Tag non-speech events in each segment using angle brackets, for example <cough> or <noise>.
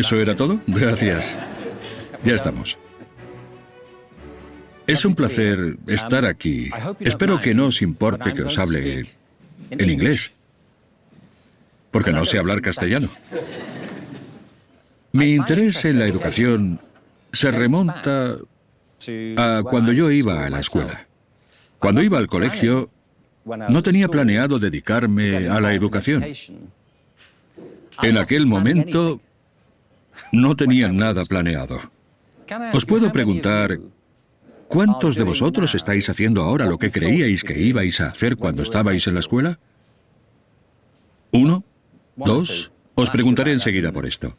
¿Eso era todo? Gracias. Ya estamos. Es un placer estar aquí. Espero que no os importe que os hable en inglés, porque no sé hablar castellano. Mi interés en la educación se remonta a cuando yo iba a la escuela. Cuando iba al colegio, no tenía planeado dedicarme a la educación. En aquel momento, no tenía nada planeado. Os puedo preguntar, ¿cuántos de vosotros estáis haciendo ahora lo que creíais que ibais a hacer cuando estabais en la escuela? ¿Uno? ¿Dos? Os preguntaré enseguida por esto.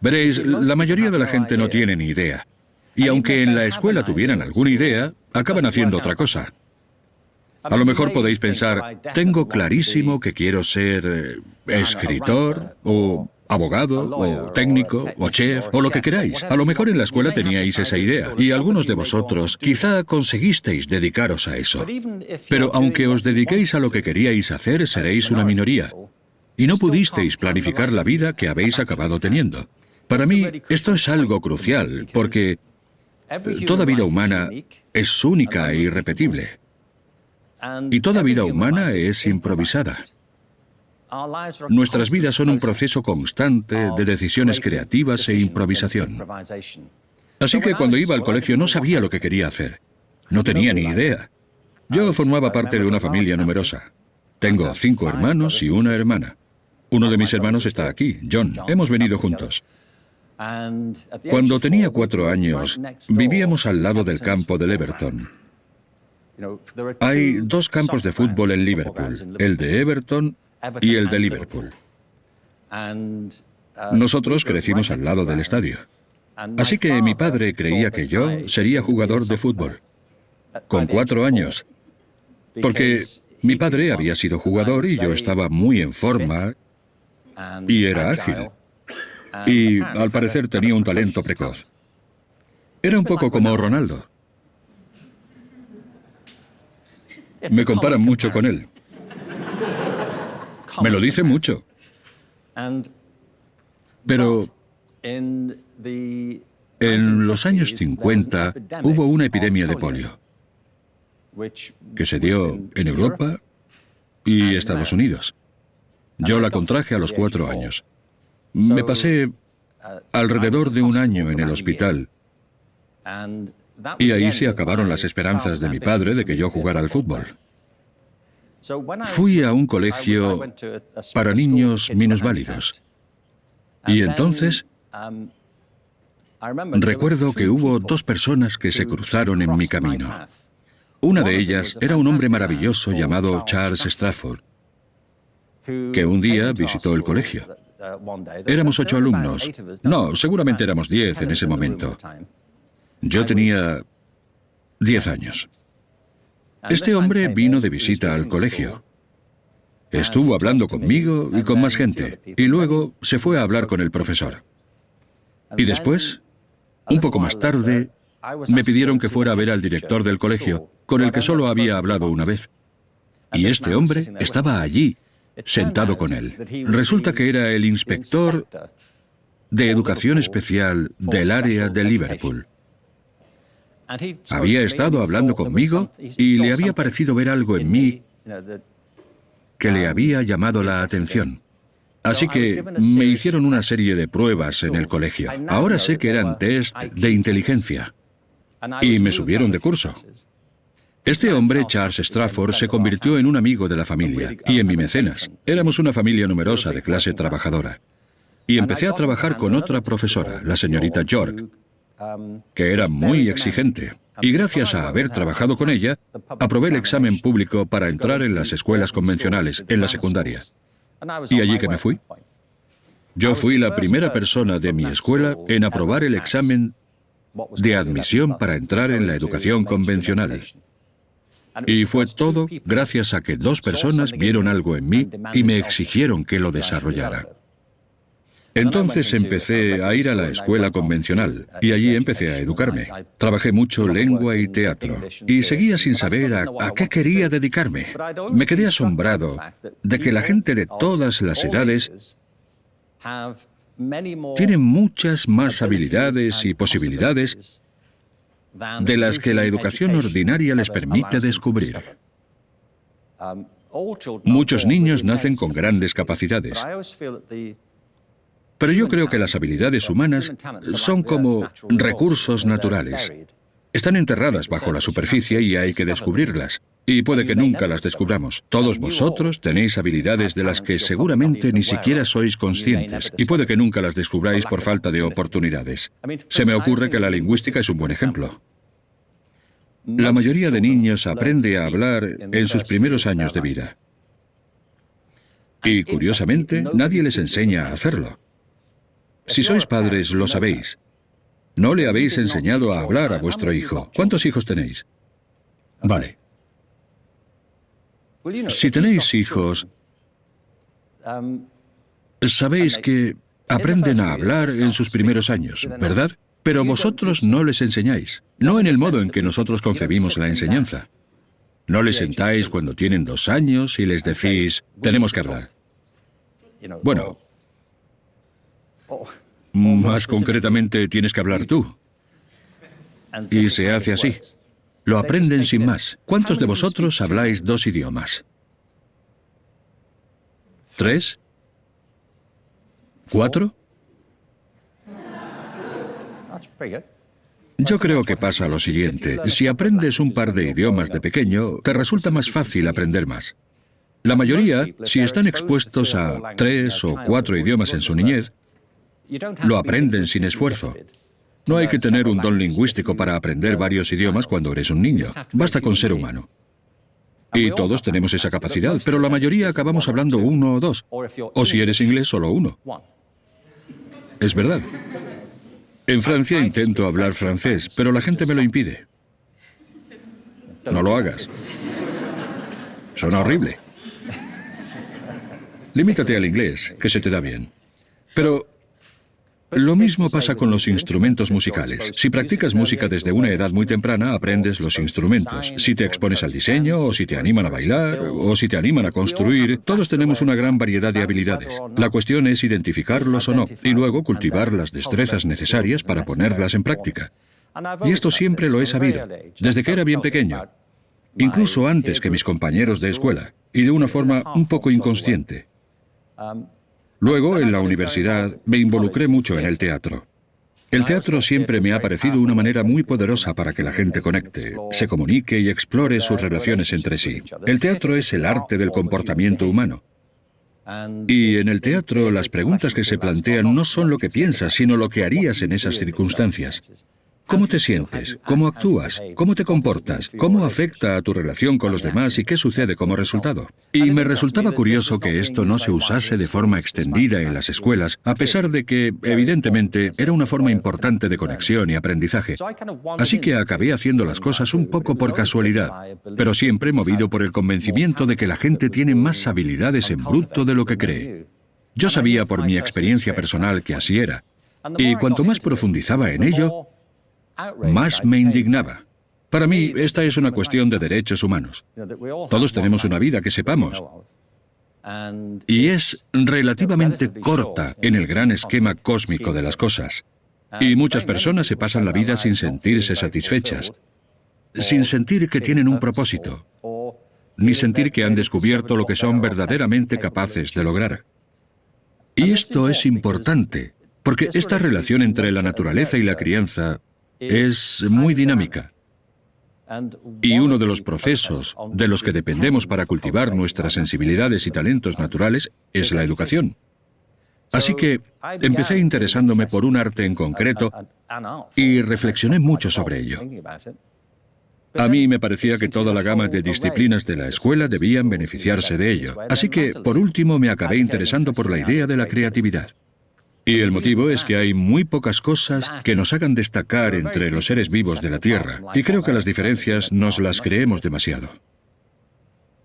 Veréis, la mayoría de la gente no tiene ni idea. Y aunque en la escuela tuvieran alguna idea, acaban haciendo otra cosa. A lo mejor podéis pensar, tengo clarísimo que quiero ser eh, escritor o abogado o técnico o chef o lo que queráis. A lo mejor en la escuela teníais esa idea y algunos de vosotros quizá conseguisteis dedicaros a eso. Pero aunque os dediquéis a lo que queríais hacer, seréis una minoría. Y no pudisteis planificar la vida que habéis acabado teniendo. Para mí, esto es algo crucial, porque toda vida humana es única e irrepetible. Y toda vida humana es improvisada. Nuestras vidas son un proceso constante de decisiones creativas e improvisación. Así que cuando iba al colegio no sabía lo que quería hacer. No tenía ni idea. Yo formaba parte de una familia numerosa. Tengo cinco hermanos y una hermana. Uno de mis hermanos está aquí, John. Hemos venido juntos. Cuando tenía cuatro años, vivíamos al lado del campo del Everton. Hay dos campos de fútbol en Liverpool, el de Everton y el de Liverpool. Nosotros crecimos al lado del estadio. Así que mi padre creía que yo sería jugador de fútbol, con cuatro años, porque mi padre había sido jugador y yo estaba muy en forma y era ágil. Y al parecer tenía un talento precoz. Era un poco como Ronaldo. Me comparan mucho con él. Me lo dice mucho. Pero en los años 50 hubo una epidemia de polio que se dio en Europa y Estados Unidos. Yo la contraje a los cuatro años. Me pasé alrededor de un año en el hospital y ahí se acabaron las esperanzas de mi padre de que yo jugara al fútbol. Fui a un colegio para niños minusválidos. Y entonces recuerdo que hubo dos personas que se cruzaron en mi camino. Una de ellas era un hombre maravilloso llamado Charles Strafford, que un día visitó el colegio. Éramos ocho alumnos. No, seguramente éramos diez en ese momento. Yo tenía diez años. Este hombre vino de visita al colegio. Estuvo hablando conmigo y con más gente, y luego se fue a hablar con el profesor. Y después, un poco más tarde, me pidieron que fuera a ver al director del colegio, con el que solo había hablado una vez. Y este hombre estaba allí, sentado con él. Resulta que era el inspector de educación especial del área de Liverpool. Había estado hablando conmigo y le había parecido ver algo en mí que le había llamado la atención. Así que me hicieron una serie de pruebas en el colegio. Ahora sé que eran test de inteligencia. Y me subieron de curso. Este hombre, Charles Strafford, se convirtió en un amigo de la familia y en mi mecenas. Éramos una familia numerosa de clase trabajadora. Y empecé a trabajar con otra profesora, la señorita York, que era muy exigente. Y gracias a haber trabajado con ella, aprobé el examen público para entrar en las escuelas convencionales, en la secundaria. Y allí que me fui. Yo fui la primera persona de mi escuela en aprobar el examen de admisión para entrar en la educación convencional. Y fue todo gracias a que dos personas vieron algo en mí y me exigieron que lo desarrollara. Entonces empecé a ir a la escuela convencional y allí empecé a educarme. Trabajé mucho lengua y teatro y seguía sin saber a, qué quería dedicarme. Me quedé asombrado de que la gente de todas las edades tienen muchas más habilidades y posibilidades de las que la educación ordinaria les permite descubrir. Muchos niños nacen con grandes capacidades, pero yo creo que las habilidades humanas son como recursos naturales. Están enterradas bajo la superficie y hay que descubrirlas. Y puede que nunca las descubramos. Todos vosotros tenéis habilidades de las que seguramente ni siquiera sois conscientes, y puede que nunca las descubráis por falta de oportunidades. Se me ocurre que la lingüística es un buen ejemplo. La mayoría de niños aprende a hablar en sus primeros años de vida. Y curiosamente, nadie les enseña a hacerlo. Si sois padres, lo sabéis. No le habéis enseñado a hablar a vuestro hijo. ¿Cuántos hijos tenéis? Vale. Si tenéis hijos, sabéis que aprenden a hablar en sus primeros años, ¿verdad? Pero vosotros no les enseñáis, no en el modo en que nosotros concebimos la enseñanza. No les sentáis cuando tienen dos años y les decís, tenemos que hablar. Bueno, más concretamente, tienes que hablar tú. Y se hace así. Lo aprenden sin más. ¿Cuántos de vosotros habláis dos idiomas? ¿Tres? ¿Cuatro? Yo creo que pasa lo siguiente. Si aprendes un par de idiomas de pequeño, te resulta más fácil aprender más. La mayoría, si están expuestos a tres o cuatro idiomas en su niñez, lo aprenden sin esfuerzo. No hay que tener un don lingüístico para aprender varios idiomas cuando eres un niño. Basta con ser humano. Y todos tenemos esa capacidad, pero la mayoría acabamos hablando uno o dos. O si eres inglés, solo uno. Es verdad. En Francia intento hablar francés, pero la gente me lo impide. No lo hagas. Suena horrible. Limítate al inglés, que se te da bien. Pero lo mismo pasa con los instrumentos musicales. Si practicas música desde una edad muy temprana, aprendes los instrumentos. Si te expones al diseño, o si te animan a bailar, o si te animan a construir, todos tenemos una gran variedad de habilidades. La cuestión es identificarlos o no, y luego cultivar las destrezas necesarias para ponerlas en práctica. Y esto siempre lo he sabido, desde que era bien pequeño, incluso antes que mis compañeros de escuela, y de una forma un poco inconsciente. Luego, en la universidad, me involucré mucho en el teatro. El teatro siempre me ha parecido una manera muy poderosa para que la gente conecte, se comunique y explore sus relaciones entre sí. El teatro es el arte del comportamiento humano. Y en el teatro las preguntas que se plantean no son lo que piensas, sino lo que harías en esas circunstancias. ¿Cómo te sientes? ¿Cómo actúas? ¿Cómo te comportas? ¿Cómo afecta a tu relación con los demás y qué sucede como resultado? Y me resultaba curioso que esto no se usase de forma extendida en las escuelas, a pesar de que, evidentemente, era una forma importante de conexión y aprendizaje. Así que acabé haciendo las cosas un poco por casualidad, pero siempre movido por el convencimiento de que la gente tiene más habilidades en bruto de lo que cree. Yo sabía por mi experiencia personal que así era. Y cuanto más profundizaba en ello, más me indignaba. Para mí, esta es una cuestión de derechos humanos. Todos tenemos una vida que sepamos. Y es relativamente corta en el gran esquema cósmico de las cosas. Y muchas personas se pasan la vida sin sentirse satisfechas, sin sentir que tienen un propósito, ni sentir que han descubierto lo que son verdaderamente capaces de lograr. Y esto es importante, porque esta relación entre la naturaleza y la crianza es muy dinámica. Y uno de los procesos de los que dependemos para cultivar nuestras sensibilidades y talentos naturales es la educación. Así que empecé interesándome por un arte en concreto y reflexioné mucho sobre ello. A mí me parecía que toda la gama de disciplinas de la escuela debían beneficiarse de ello. Así que, por último, me acabé interesando por la idea de la creatividad. Y el motivo es que hay muy pocas cosas que nos hagan destacar entre los seres vivos de la Tierra, y creo que las diferencias nos las creemos demasiado.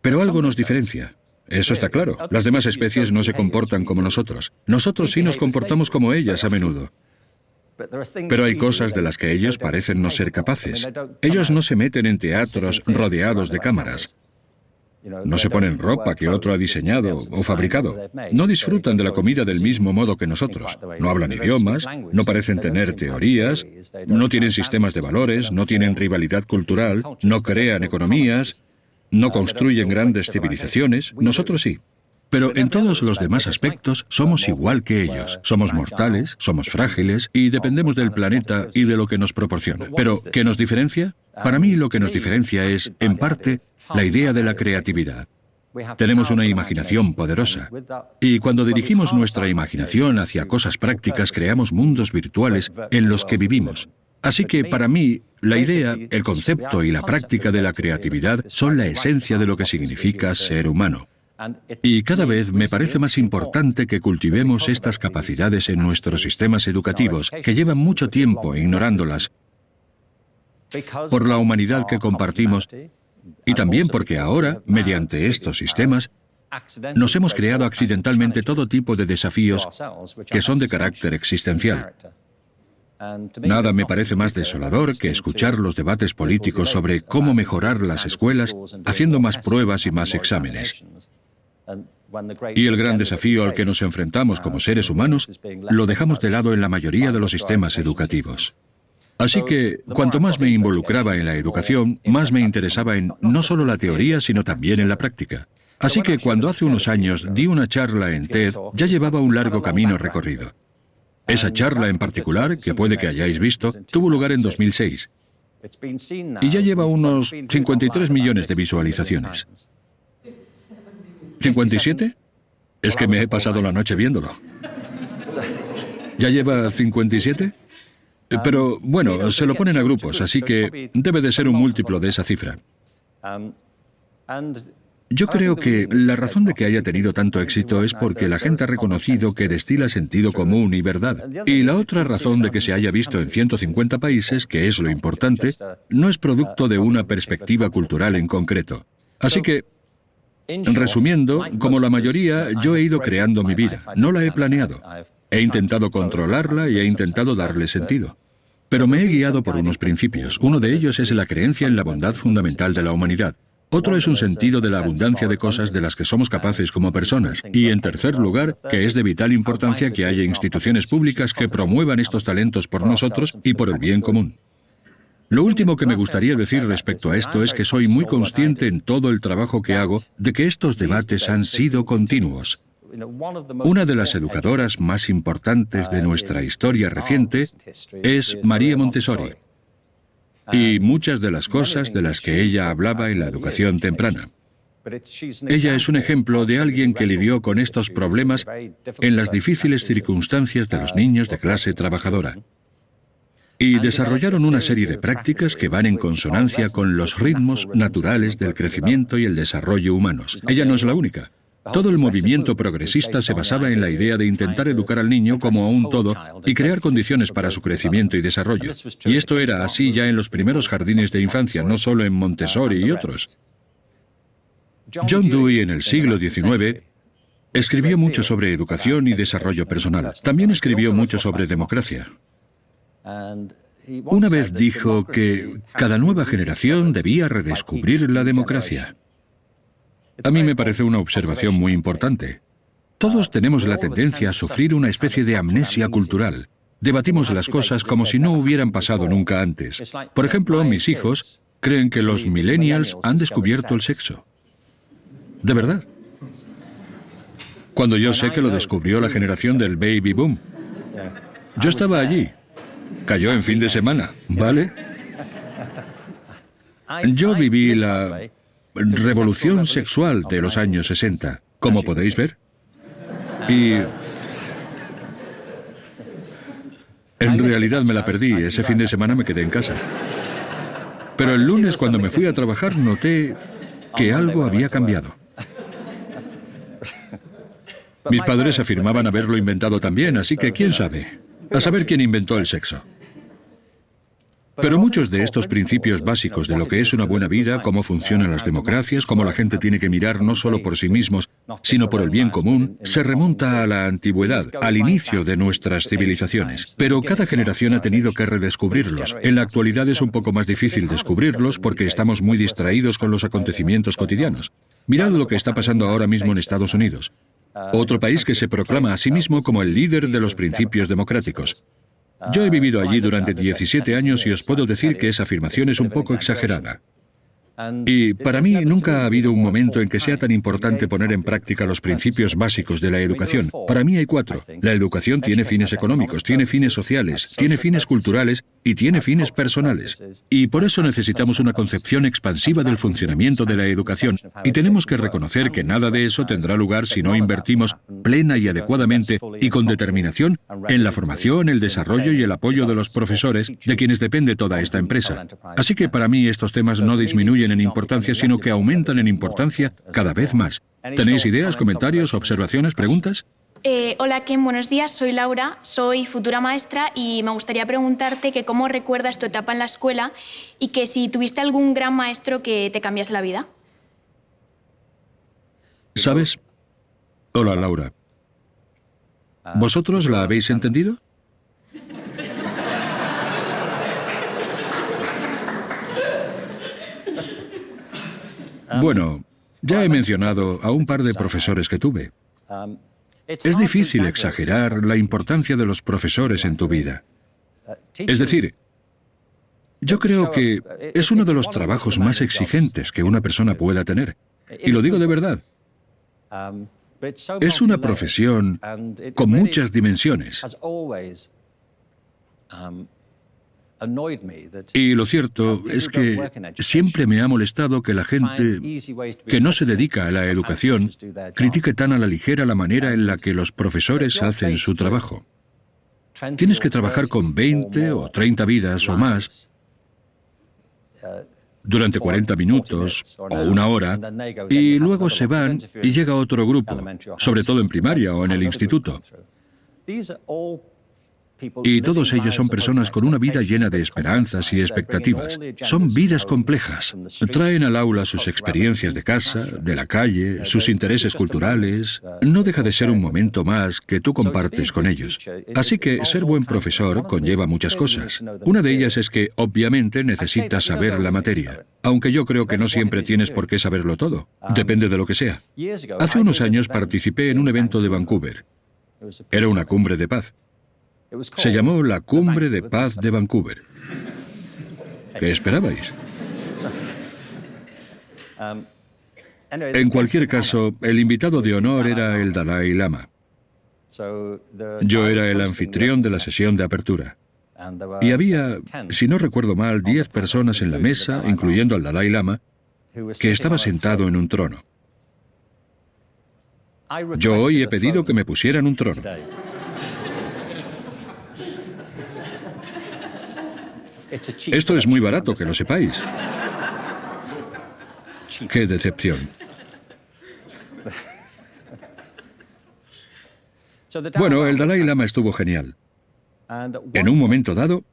Pero algo nos diferencia. Eso está claro. Las demás especies no se comportan como nosotros. Nosotros sí nos comportamos como ellas a menudo. Pero hay cosas de las que ellos parecen no ser capaces. Ellos no se meten en teatros rodeados de cámaras. No se ponen ropa que otro ha diseñado o fabricado. No disfrutan de la comida del mismo modo que nosotros. No hablan idiomas, no parecen tener teorías, no tienen sistemas de valores, no tienen rivalidad cultural, no crean economías, no construyen grandes civilizaciones. Nosotros sí. Pero en todos los demás aspectos somos igual que ellos. Somos mortales, somos frágiles y dependemos del planeta y de lo que nos proporciona. Pero, ¿qué nos diferencia? Para mí lo que nos diferencia es, en parte, la idea de la creatividad. Tenemos una imaginación poderosa y cuando dirigimos nuestra imaginación hacia cosas prácticas creamos mundos virtuales en los que vivimos. Así que para mí, la idea, el concepto y la práctica de la creatividad son la esencia de lo que significa ser humano. Y cada vez me parece más importante que cultivemos estas capacidades en nuestros sistemas educativos, que llevan mucho tiempo ignorándolas, por la humanidad que compartimos y también porque ahora, mediante estos sistemas, nos hemos creado accidentalmente todo tipo de desafíos que son de carácter existencial. Nada me parece más desolador que escuchar los debates políticos sobre cómo mejorar las escuelas haciendo más pruebas y más exámenes. Y el gran desafío al que nos enfrentamos como seres humanos lo dejamos de lado en la mayoría de los sistemas educativos. Así que, cuanto más me involucraba en la educación, más me interesaba en no solo la teoría, sino también en la práctica. Así que cuando hace unos años di una charla en TED, ya llevaba un largo camino recorrido. Esa charla en particular, que puede que hayáis visto, tuvo lugar en 2006 y ya lleva unos 53 millones de visualizaciones. ¿57? Es que me he pasado la noche viéndolo. ¿Ya lleva 57? Eh, pero bueno, se lo ponen a grupos, así que debe de ser un múltiplo de esa cifra. Yo creo que la razón de que haya tenido tanto éxito es porque la gente ha reconocido que destila sentido común y verdad. Y la otra razón de que se haya visto en 150 países, que es lo importante, no es producto de una perspectiva cultural en concreto. Así que, resumiendo, como la mayoría, yo he ido creando mi vida, no la he planeado. He intentado controlarla y he intentado darle sentido. Pero me he guiado por unos principios. Uno de ellos es la creencia en la bondad fundamental de la humanidad. Otro es un sentido de la abundancia de cosas de las que somos capaces como personas. Y en tercer lugar, que es de vital importancia que haya instituciones públicas que promuevan estos talentos por nosotros y por el bien común. Lo último que me gustaría decir respecto a esto es que soy muy consciente en todo el trabajo que hago de que estos debates han sido continuos. Una de las educadoras más importantes de nuestra historia reciente es María Montessori y muchas de las cosas de las que ella hablaba en la educación temprana. Ella es un ejemplo de alguien que lidió con estos problemas en las difíciles circunstancias de los niños de clase trabajadora. Y desarrollaron una serie de prácticas que van en consonancia con los ritmos naturales del crecimiento y el desarrollo humanos. Ella no es la única. Todo el movimiento progresista se basaba en la idea de intentar educar al niño como a un todo y crear condiciones para su crecimiento y desarrollo. Y esto era así ya en los primeros jardines de infancia, no solo en Montessori y otros. John Dewey en el siglo XIX escribió mucho sobre educación y desarrollo personal. También escribió mucho sobre democracia. Una vez dijo que cada nueva generación debía redescubrir la democracia. A mí me parece una observación muy importante. Todos tenemos la tendencia a sufrir una especie de amnesia cultural. Debatimos las cosas como si no hubieran pasado nunca antes. Por ejemplo, mis hijos creen que los millennials han descubierto el sexo. De verdad. Cuando yo sé que lo descubrió la generación del baby boom. Yo estaba allí. Cayó en fin de semana, ¿vale? Yo viví la revolución sexual de los años 60, como podéis ver. Y... En realidad me la perdí, ese fin de semana me quedé en casa. Pero el lunes cuando me fui a trabajar noté que algo había cambiado. <laughs> Mis padres afirmaban haberlo inventado también, así que quién sabe. A saber quién inventó el sexo. Pero muchos de estos principios básicos de lo que es una buena vida, cómo funcionan las democracias, cómo la gente tiene que mirar no solo por sí mismos, sino por el bien común, se remonta a la antigüedad, al inicio de nuestras civilizaciones. Pero cada generación ha tenido que redescubrirlos. En la actualidad es un poco más difícil descubrirlos porque estamos muy distraídos con los acontecimientos cotidianos. Mirad lo que está pasando ahora mismo en Estados Unidos, otro país que se proclama a sí mismo como el líder de los principios democráticos. Yo he vivido allí durante 17 años y os puedo decir que esa afirmación es un poco exagerada. Y para mí nunca ha habido un momento en que sea tan importante poner en práctica los principios básicos de la educación. Para mí hay cuatro. La educación tiene fines económicos, tiene fines sociales, tiene fines culturales y tiene fines personales. Y por eso necesitamos una concepción expansiva del funcionamiento de la educación. Y tenemos que reconocer que nada de eso tendrá lugar si no invertimos plena y adecuadamente y con determinación en la formación, el desarrollo y el apoyo de los profesores de quienes depende toda esta empresa. Así que para mí estos temas no disminuyen en importancia, sino que aumentan en importancia cada vez más. ¿Tenéis ideas, comentarios, observaciones, preguntas? Eh, hola Ken, buenos días, soy Laura, soy futura maestra y me gustaría preguntarte que cómo recuerdas tu etapa en la escuela y que si tuviste algún gran maestro que te cambiase la vida. ¿Sabes? Hola Laura. ¿Vosotros la habéis entendido? Bueno, ya he mencionado a un par de profesores que tuve. Es difícil exagerar la importancia de los profesores en tu vida. Es decir, yo creo que es uno de los trabajos más exigentes que una persona pueda tener. Y lo digo de verdad. Es una profesión con muchas dimensiones. Y lo cierto es que siempre me ha molestado que la gente que no se dedica a la educación critique tan a la ligera la manera en la que los profesores hacen su trabajo. Tienes que trabajar con 20 o 30 vidas o más durante 40 minutos o una hora y luego se van y llega otro grupo, sobre todo en primaria o en el instituto. Y todos ellos son personas con una vida llena de esperanzas y expectativas. Son vidas complejas. Traen al aula sus experiencias de casa, de la calle, sus intereses culturales. No deja de ser un momento más que tú compartes con ellos. Así que ser buen profesor conlleva muchas cosas. Una de ellas es que, obviamente, necesitas saber la materia. Aunque yo creo que no siempre tienes por qué saberlo todo. Depende de lo que sea. Hace unos años participé en un evento de Vancouver. Era una cumbre de paz. Se llamó la Cumbre de Paz de Vancouver. ¿Qué esperabais? En cualquier caso, el invitado de honor era el Dalai Lama. Yo era el anfitrión de la sesión de apertura. Y había, si no recuerdo mal, diez personas en la mesa, incluyendo al Dalai Lama, que estaba sentado en un trono. Yo hoy he pedido que me pusieran un trono. Esto es muy barato, que lo sepáis. Qué decepción. Bueno, el Dalai Lama estuvo genial. En un momento dado,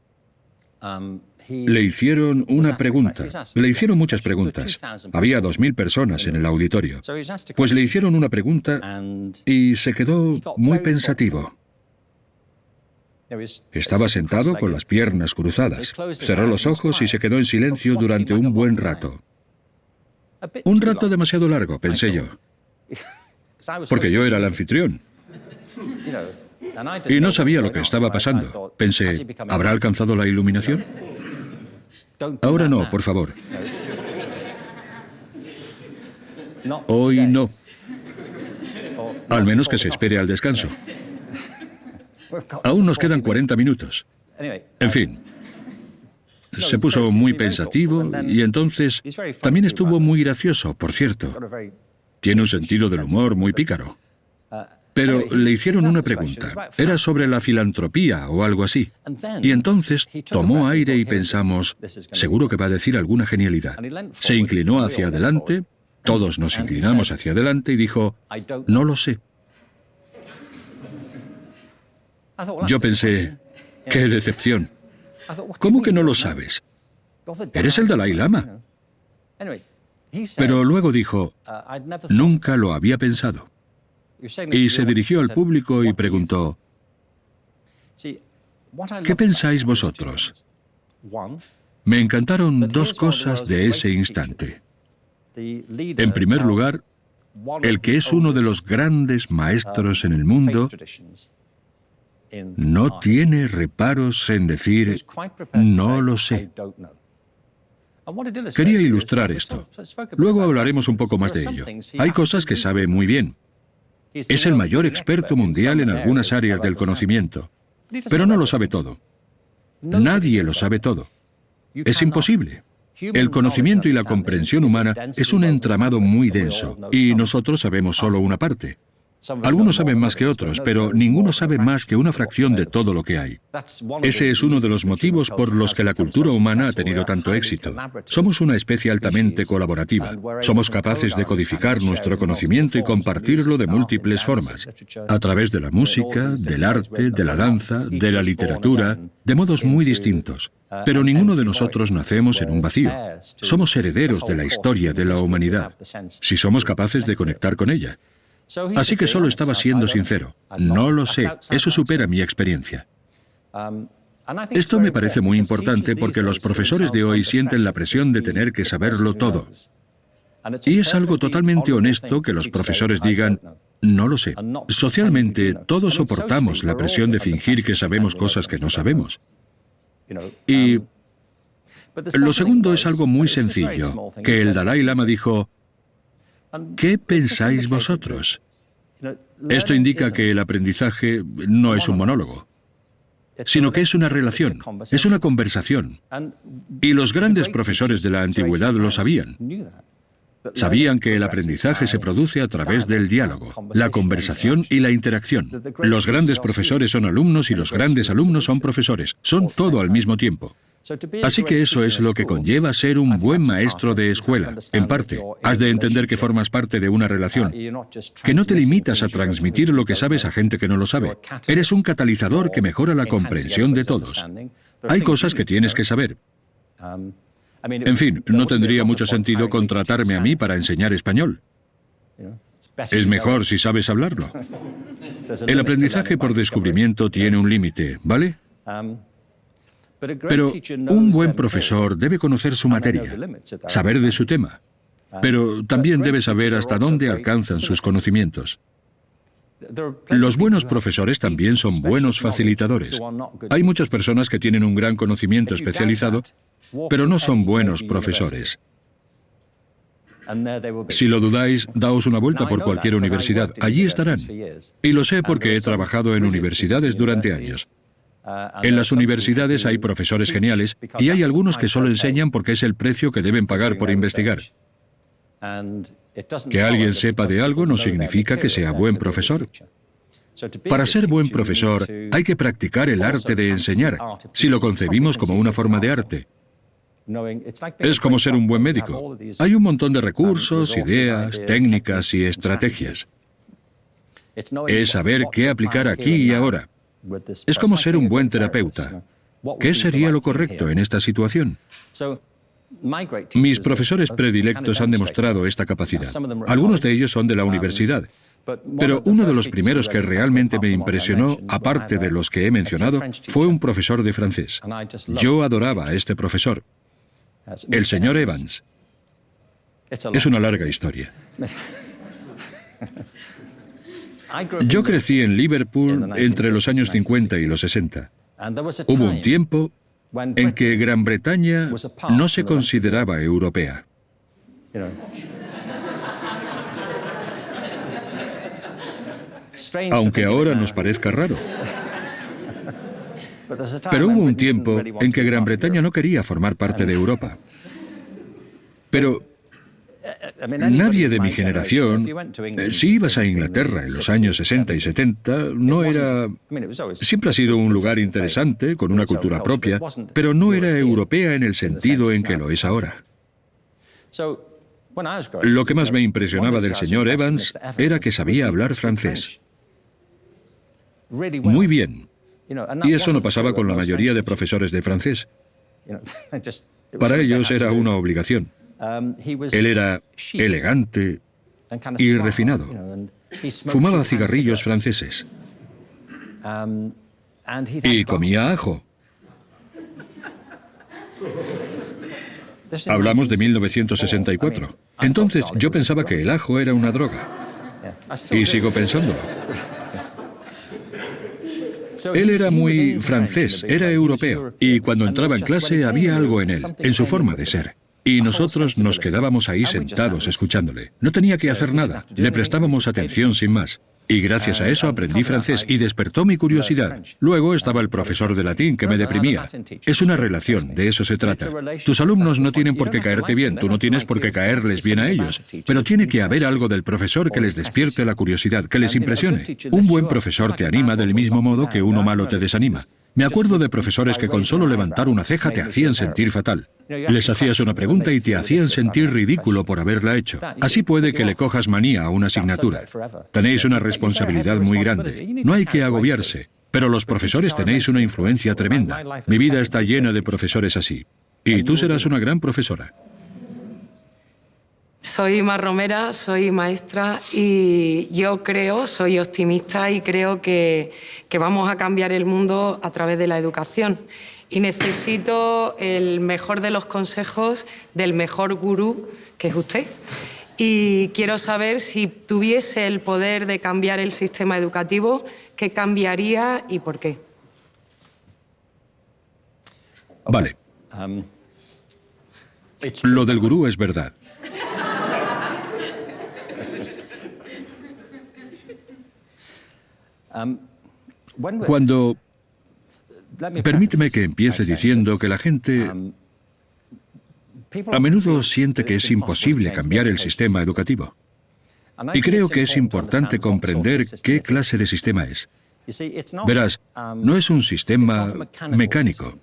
le hicieron una pregunta. Le hicieron muchas preguntas. Había dos mil personas en el auditorio. Pues le hicieron una pregunta y se quedó muy pensativo. Estaba sentado con las piernas cruzadas. Cerró los ojos y se quedó en silencio durante un buen rato. Un rato demasiado largo, pensé yo. Porque yo era el anfitrión. Y no sabía lo que estaba pasando. Pensé, ¿habrá alcanzado la iluminación? Ahora no, por favor. Hoy no. Al menos que se espere al descanso. Aún nos quedan 40 minutos. En fin, se puso muy pensativo y entonces también estuvo muy gracioso, por cierto. Tiene un sentido del humor muy pícaro. Pero le hicieron una pregunta. Era sobre la filantropía o algo así. Y entonces tomó aire y pensamos, seguro que va a decir alguna genialidad. Se inclinó hacia adelante, todos nos inclinamos hacia adelante y dijo, no lo sé. Yo pensé, qué decepción. ¿Cómo que no lo sabes? Eres el Dalai Lama. Pero luego dijo, nunca lo había pensado. Y se dirigió al público y preguntó, ¿qué pensáis vosotros? Me encantaron dos cosas de ese instante. En primer lugar, el que es uno de los grandes maestros en el mundo no tiene reparos en decir, no lo sé. Quería ilustrar esto. Luego hablaremos un poco más de ello. Hay cosas que sabe muy bien. Es el mayor experto mundial en algunas áreas del conocimiento, pero no lo sabe todo. Nadie lo sabe todo. Es imposible. El conocimiento y la comprensión humana es un entramado muy denso, y nosotros sabemos solo una parte. Algunos saben más que otros, pero ninguno sabe más que una fracción de todo lo que hay. Ese es uno de los motivos por los que la cultura humana ha tenido tanto éxito. Somos una especie altamente colaborativa. Somos capaces de codificar nuestro conocimiento y compartirlo de múltiples formas, a través de la música, del arte, de la danza, de la literatura, de modos muy distintos. Pero ninguno de nosotros nacemos en un vacío. Somos herederos de la historia de la humanidad, si somos capaces de conectar con ella. Así que solo estaba siendo sincero. No lo sé, eso supera mi experiencia. Esto me parece muy importante porque los profesores de hoy sienten la presión de tener que saberlo todo. Y es algo totalmente honesto que los profesores digan, no lo sé. Socialmente, todos soportamos la presión de fingir que sabemos cosas que no sabemos. Y lo segundo es algo muy sencillo, que el Dalai Lama dijo, ¿Qué pensáis vosotros? Esto indica que el aprendizaje no es un monólogo, sino que es una relación, es una conversación. Y los grandes profesores de la antigüedad lo sabían. Sabían que el aprendizaje se produce a través del diálogo, la conversación y la interacción. Los grandes profesores son alumnos y los grandes alumnos son profesores. Son todo al mismo tiempo. Así que eso es lo que conlleva ser un buen maestro de escuela. En parte, has de entender que formas parte de una relación, que no te limitas a transmitir lo que sabes a gente que no lo sabe. Eres un catalizador que mejora la comprensión de todos. Hay cosas que tienes que saber. En fin, no tendría mucho sentido contratarme a mí para enseñar español. Es mejor si sabes hablarlo. El aprendizaje por descubrimiento tiene un límite, ¿vale? Pero un buen profesor debe conocer su materia, saber de su tema, pero también debe saber hasta dónde alcanzan sus conocimientos. Los buenos profesores también son buenos facilitadores. Hay muchas personas que tienen un gran conocimiento especializado, pero no son buenos profesores. Si lo dudáis, daos una vuelta por cualquier universidad. Allí estarán. Y lo sé porque he trabajado en universidades durante años. En las universidades hay profesores geniales y hay algunos que solo enseñan porque es el precio que deben pagar por investigar. Que alguien sepa de algo no significa que sea buen profesor. Para ser buen profesor hay que practicar el arte de enseñar, si lo concebimos como una forma de arte. Es como ser un buen médico. Hay un montón de recursos, ideas, técnicas y estrategias. Es saber qué aplicar aquí y ahora. Es como ser un buen terapeuta. ¿Qué sería lo correcto en esta situación? Mis profesores predilectos han demostrado esta capacidad. Algunos de ellos son de la universidad. Pero uno de los primeros que realmente me impresionó, aparte de los que he mencionado, fue un profesor de francés. Yo adoraba a este profesor, el señor Evans. Es una larga historia. Yo crecí en Liverpool entre los años 50 y los 60. Hubo un tiempo en que Gran Bretaña no se consideraba europea. Aunque ahora nos parezca raro. Pero hubo un tiempo en que Gran Bretaña no quería formar parte de Europa. <laughs> Pero Nadie de mi generación, eh, si ibas a Inglaterra en los años 60 y 70, no era... Siempre ha sido un lugar interesante, con una cultura propia, pero no era europea en el sentido en que lo es ahora. Lo que más me impresionaba del señor Evans era que sabía hablar francés. Muy bien. Y eso no pasaba con la mayoría de profesores de francés. <laughs> Para ellos era una obligación. Um, Él era elegante y refinado. Fumaba cigarrillos franceses. Um, y comía ajo. Hablamos de 1964. Entonces yo pensaba que el ajo era una droga. Y sigo pensándolo. Él era muy francés, era europeo, y cuando entraba en clase había algo en él, en su forma de ser. Y nosotros nos quedábamos ahí sentados escuchándole. No tenía que hacer nada, le prestábamos atención sin más. Y gracias a eso aprendí francés y despertó mi curiosidad. Luego estaba el profesor de latín que me deprimía. Es una relación, de eso se trata. Tus alumnos no tienen por qué caerte bien, tú no tienes por qué caerles bien a ellos, pero tiene que haber algo del profesor que les despierte la curiosidad, que les impresione. Un buen profesor te anima del mismo modo que uno malo te desanima. Me acuerdo de profesores que con solo levantar una ceja te hacían sentir fatal. Les hacías una pregunta y te hacían sentir ridículo por haberla hecho. Así puede que le cojas manía a una asignatura. Tenéis una responsabilidad muy grande. No hay que agobiarse. Pero los profesores tenéis una influencia tremenda. Mi vida está llena de profesores así. Y tú serás una gran profesora. Soy Mar Romera, soy maestra y yo creo, soy optimista y creo que, que, vamos a cambiar el mundo a través de la educación. Y necesito el mejor de los consejos del mejor gurú, que es usted. Y quiero saber si tuviese el poder de cambiar el sistema educativo, ¿qué cambiaría y por qué? Vale. Lo del gurú es verdad. Cuando... Permíteme que empiece diciendo que la gente a menudo siente que es imposible cambiar el sistema educativo. Y creo que es importante comprender qué clase de sistema es. Verás, no es un sistema mecánico.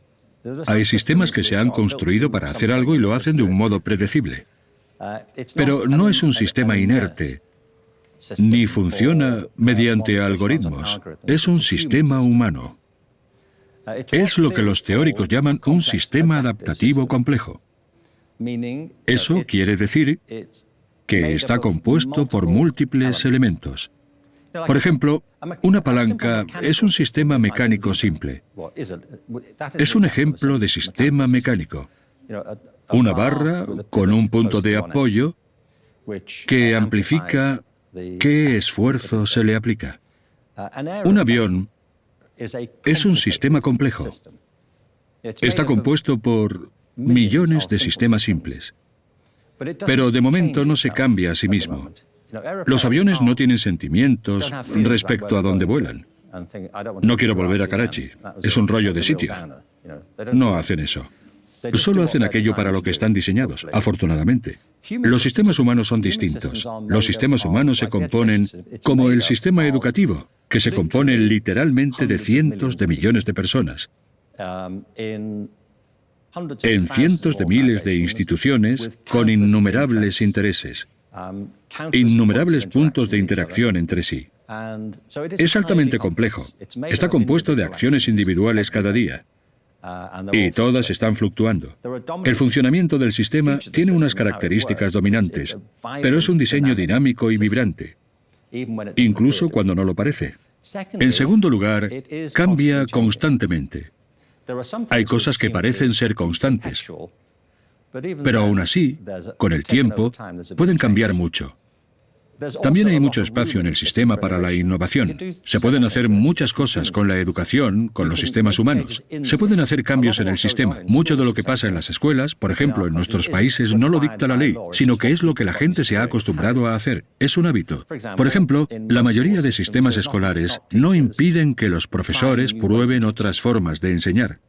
Hay sistemas que se han construido para hacer algo y lo hacen de un modo predecible. Pero no es un sistema inerte, ni funciona mediante algoritmos. Es un sistema humano. Es lo que los teóricos llaman un sistema adaptativo complejo. Eso quiere decir que está compuesto por múltiples elementos. Por ejemplo, una palanca es un sistema mecánico simple. Es un ejemplo de sistema mecánico. Una barra con un punto de apoyo que amplifica ¿Qué esfuerzo se le aplica? Un avión es un sistema complejo. Está compuesto por millones de sistemas simples. Pero de momento no se cambia a sí mismo. Los aviones no tienen sentimientos respecto a dónde vuelan. No quiero volver a Karachi. Es un rollo de sitio. No hacen eso. Solo hacen aquello para lo que están diseñados, afortunadamente. Los sistemas humanos son distintos. Los sistemas humanos se componen como el sistema educativo, que se compone literalmente de cientos de millones de personas. En cientos de miles de instituciones con innumerables intereses, innumerables puntos de interacción entre sí. Es altamente complejo. Está compuesto de acciones individuales cada día. Y todas están fluctuando. El funcionamiento del sistema tiene unas características dominantes, pero es un diseño dinámico y vibrante, incluso cuando no lo parece. En segundo lugar, cambia constantemente. Hay cosas que parecen ser constantes, pero aún así, con el tiempo, pueden cambiar mucho. También hay mucho espacio en el sistema para la innovación. Se pueden hacer muchas cosas con la educación, con los sistemas humanos. Se pueden hacer cambios en el sistema. Mucho de lo que pasa en las escuelas, por ejemplo, en nuestros países, no lo dicta la ley, sino que es lo que la gente se ha acostumbrado a hacer. Es un hábito. Por ejemplo, la mayoría de sistemas escolares no impiden que los profesores prueben otras formas de enseñar.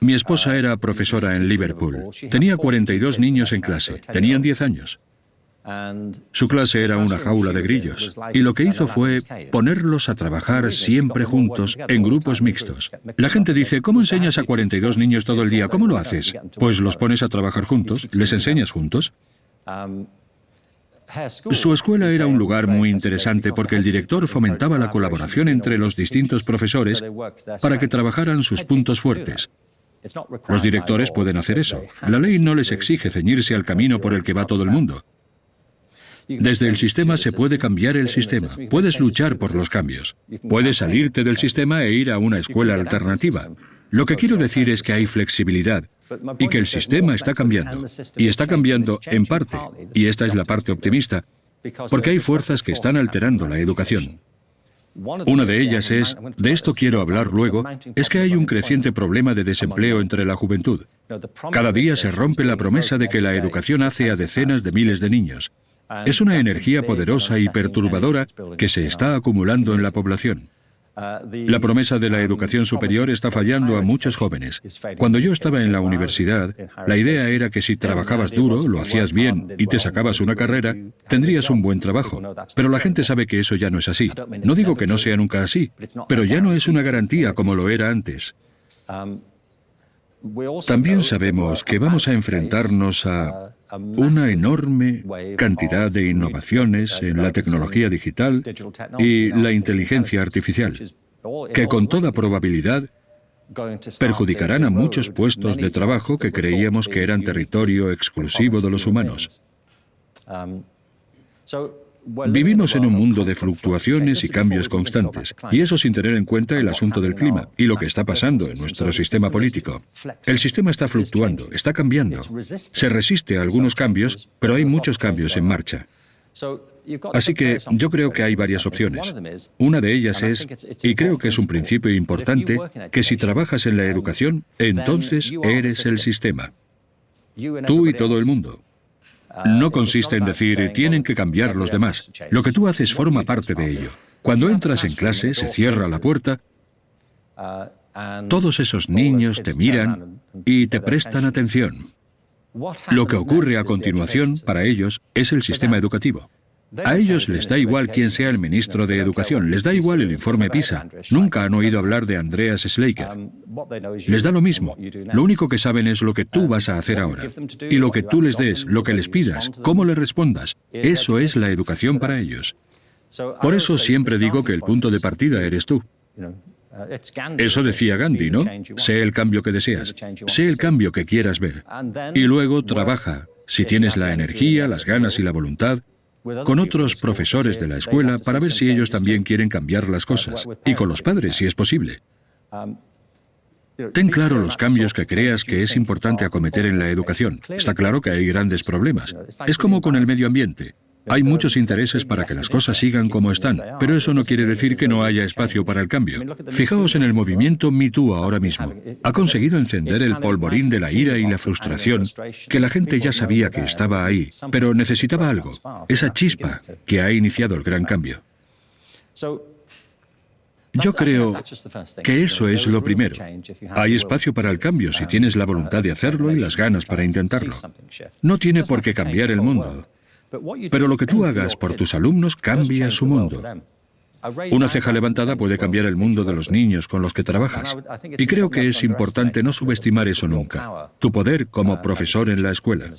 Mi esposa era profesora en Liverpool. Tenía 42 niños en clase. Tenían 10 años. Su clase era una jaula de grillos, y lo que hizo fue ponerlos a trabajar siempre juntos, en grupos mixtos. La gente dice, ¿cómo enseñas a 42 niños todo el día? ¿Cómo lo haces? Pues los pones a trabajar juntos, les enseñas juntos. Su escuela era un lugar muy interesante porque el director fomentaba la colaboración entre los distintos profesores para que trabajaran sus puntos fuertes. Los directores pueden hacer eso. La ley no les exige ceñirse al camino por el que va todo el mundo. Desde el sistema se puede cambiar el sistema. Puedes luchar por los cambios. Puedes salirte del sistema e ir a una escuela alternativa. Lo que quiero decir es que hay flexibilidad y que el sistema está cambiando. Y está cambiando en parte, y esta es la parte optimista, porque hay fuerzas que están alterando la educación. Una de ellas es, de esto quiero hablar luego, es que hay un creciente problema de desempleo entre la juventud. Cada día se rompe la promesa de que la educación hace a decenas de miles de niños. Es una energía poderosa y perturbadora que se está acumulando en la población. La promesa de la educación superior está fallando a muchos jóvenes. Cuando yo estaba en la universidad, la idea era que si trabajabas duro, lo hacías bien y te sacabas una carrera, tendrías un buen trabajo. Pero la gente sabe que eso ya no es así. No digo que no sea nunca así, pero ya no es una garantía como lo era antes. También sabemos que vamos a enfrentarnos a una enorme cantidad de innovaciones en la tecnología digital y la inteligencia artificial, que con toda probabilidad perjudicarán a muchos puestos de trabajo que creíamos que eran territorio exclusivo de los humanos. Vivimos en un mundo de fluctuaciones y cambios constantes, y eso sin tener en cuenta el asunto del clima y lo que está pasando en nuestro sistema político. El sistema está fluctuando, está cambiando. Se resiste a algunos cambios, pero hay muchos cambios en marcha. Así que yo creo que hay varias opciones. Una de ellas es, y creo que es un principio importante, que si trabajas en la educación, entonces eres el sistema. Tú y todo el mundo. No consiste en decir, tienen que cambiar los demás. Lo que tú haces forma parte de ello. Cuando entras en clase, se cierra la puerta, todos esos niños te miran y te prestan atención. Lo que ocurre a continuación, para ellos, es el sistema educativo. A ellos les da igual quién sea el ministro de Educación, les da igual el informe PISA. Nunca han oído hablar de Andreas Schleicher. Les da lo mismo. Lo único que saben es lo que tú vas a hacer ahora. Y lo que tú les des, lo que les pidas, cómo les respondas. Eso es la educación para ellos. Por eso siempre digo que el punto de partida eres tú. Eso decía Gandhi, ¿no? Sé el cambio que deseas, sé el cambio que quieras ver. Y luego trabaja, si tienes la energía, las ganas y la voluntad, con otros profesores de la escuela para ver si ellos también quieren cambiar las cosas, y con los padres si es posible. Ten claro los cambios que creas que es importante acometer en la educación. Está claro que hay grandes problemas. Es como con el medio ambiente. Hay muchos intereses para que las cosas sigan como están, pero eso no quiere decir que no haya espacio para el cambio. Fijaos en el movimiento Me ahora mismo. Ha conseguido encender el polvorín de la ira y la frustración que la gente ya sabía que estaba ahí, pero necesitaba algo, esa chispa que ha iniciado el gran cambio. Yo creo que eso es lo primero. Hay espacio para el cambio si tienes la voluntad de hacerlo y las ganas para intentarlo. No tiene por qué cambiar el mundo. Pero lo que tú hagas por tus alumnos cambia su mundo. Una ceja levantada puede cambiar el mundo de los niños con los que trabajas. Y creo que es importante no subestimar eso nunca, tu poder como profesor en la escuela.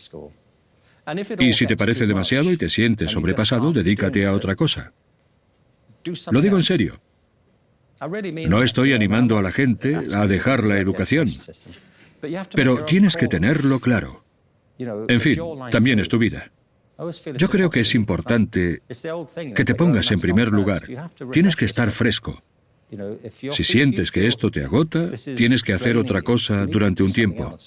Y si te parece demasiado y te sientes sobrepasado, dedícate a otra cosa. Lo digo en serio. No estoy animando a la gente a dejar la educación, pero tienes que tenerlo claro. En fin, también es tu vida. Yo creo que es importante que te pongas en primer lugar. Tienes que estar fresco. Si sientes que esto te agota, tienes que hacer otra cosa durante un tiempo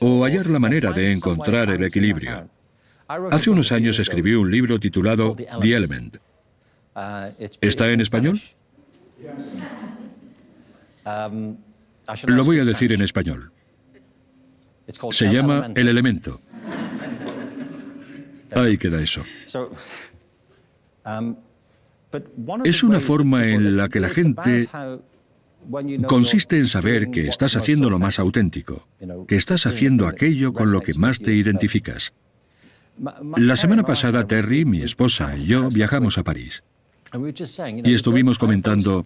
o hallar la manera de encontrar el equilibrio. Hace unos años escribí un libro titulado The Element. ¿Está en español? Lo voy a decir en español. Se llama El elemento. Ahí queda eso. Um, es una forma en la que la gente consiste en saber que estás haciendo lo más auténtico, que estás haciendo aquello con lo que más te identificas. La semana pasada, Terry, mi esposa y yo viajamos a París. Y estuvimos comentando,